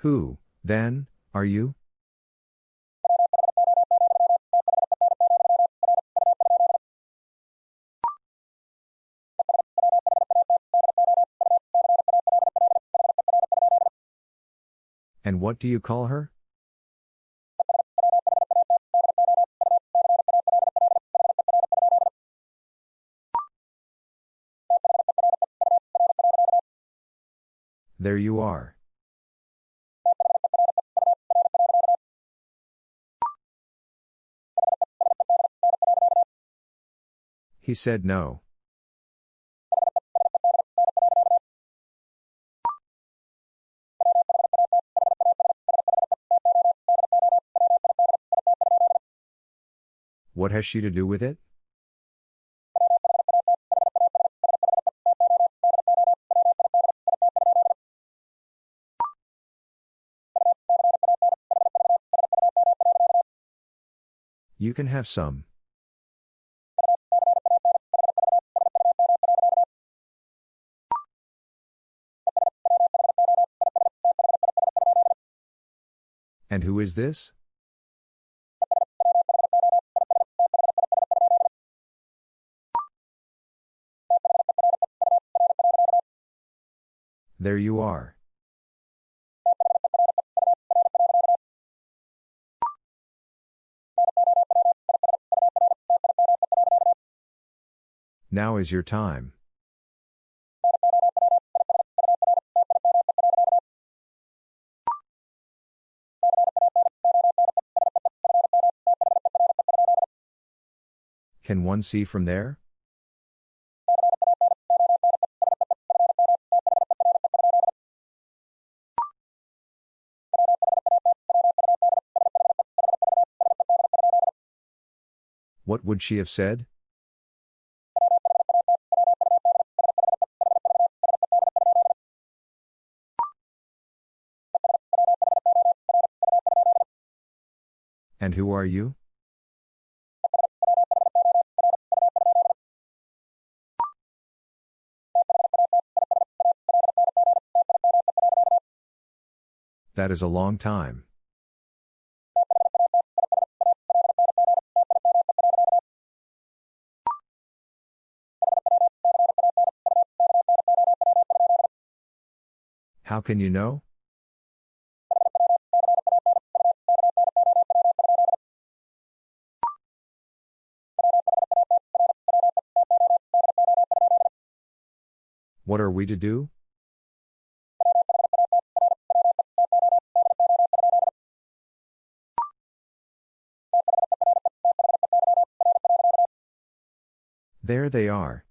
Speaker 1: Who, then, are you? And what do you call her? There you are. He said no. What has she to do with it? You can have some. And who is this? There you are. Now is your time. Can one see from there? What would she have said? And who are you? That is a long time. How can you know? What are we to do? There they are.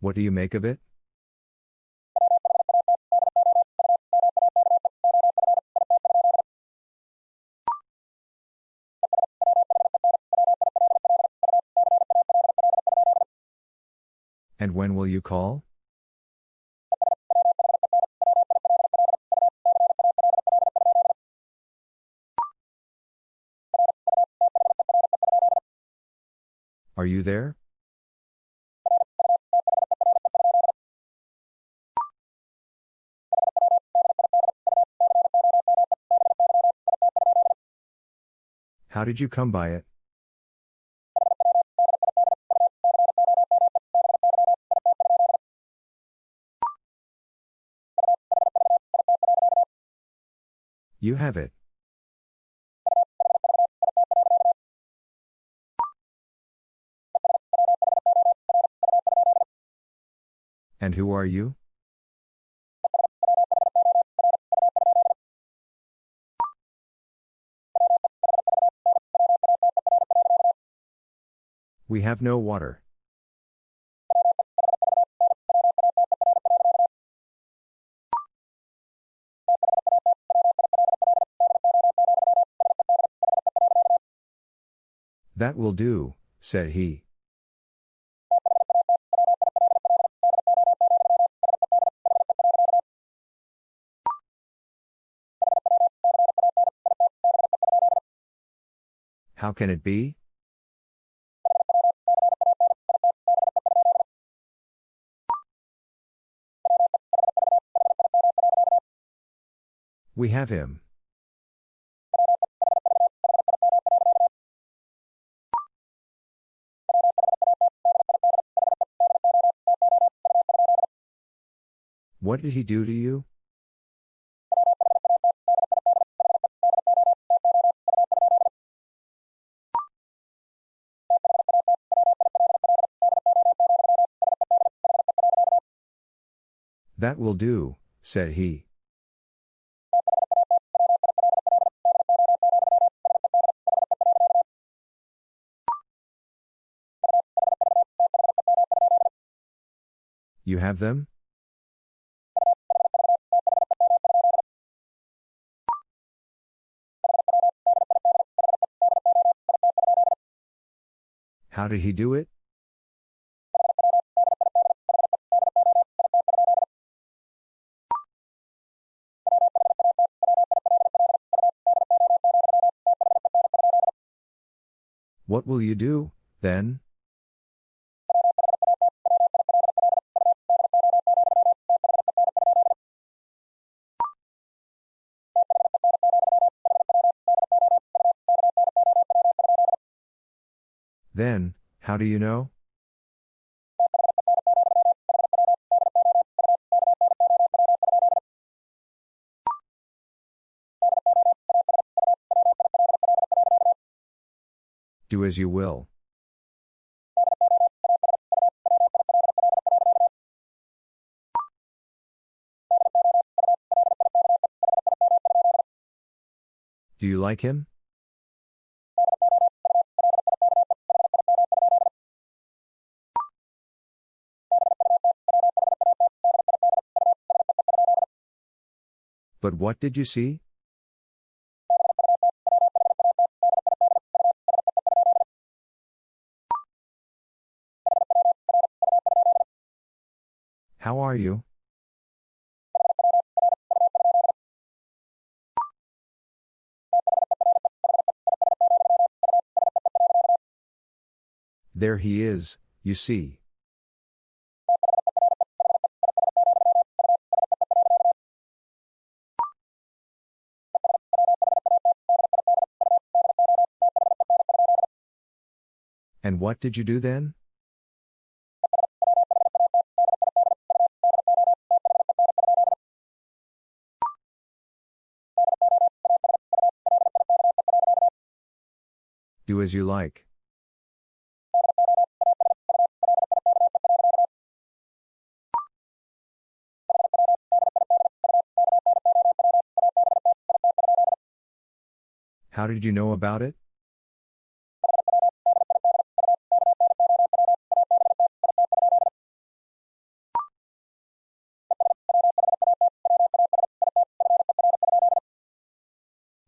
Speaker 1: What do you make of it? And when will you call? Are you there? How did you come by it? You have it. And who are you? We have no water. That will do, said he. Can it be? We have him. What did he do to you? That will do, said he. You have them? How did he do it? What will you do, then? Then, how do you know? Do as you will. Do you like him? But what did you see? There he is, you see. And what did you do then? Do as you like. How did you know about it?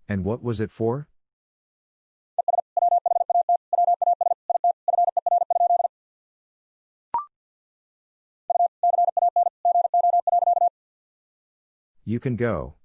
Speaker 1: And what was it for? You can go.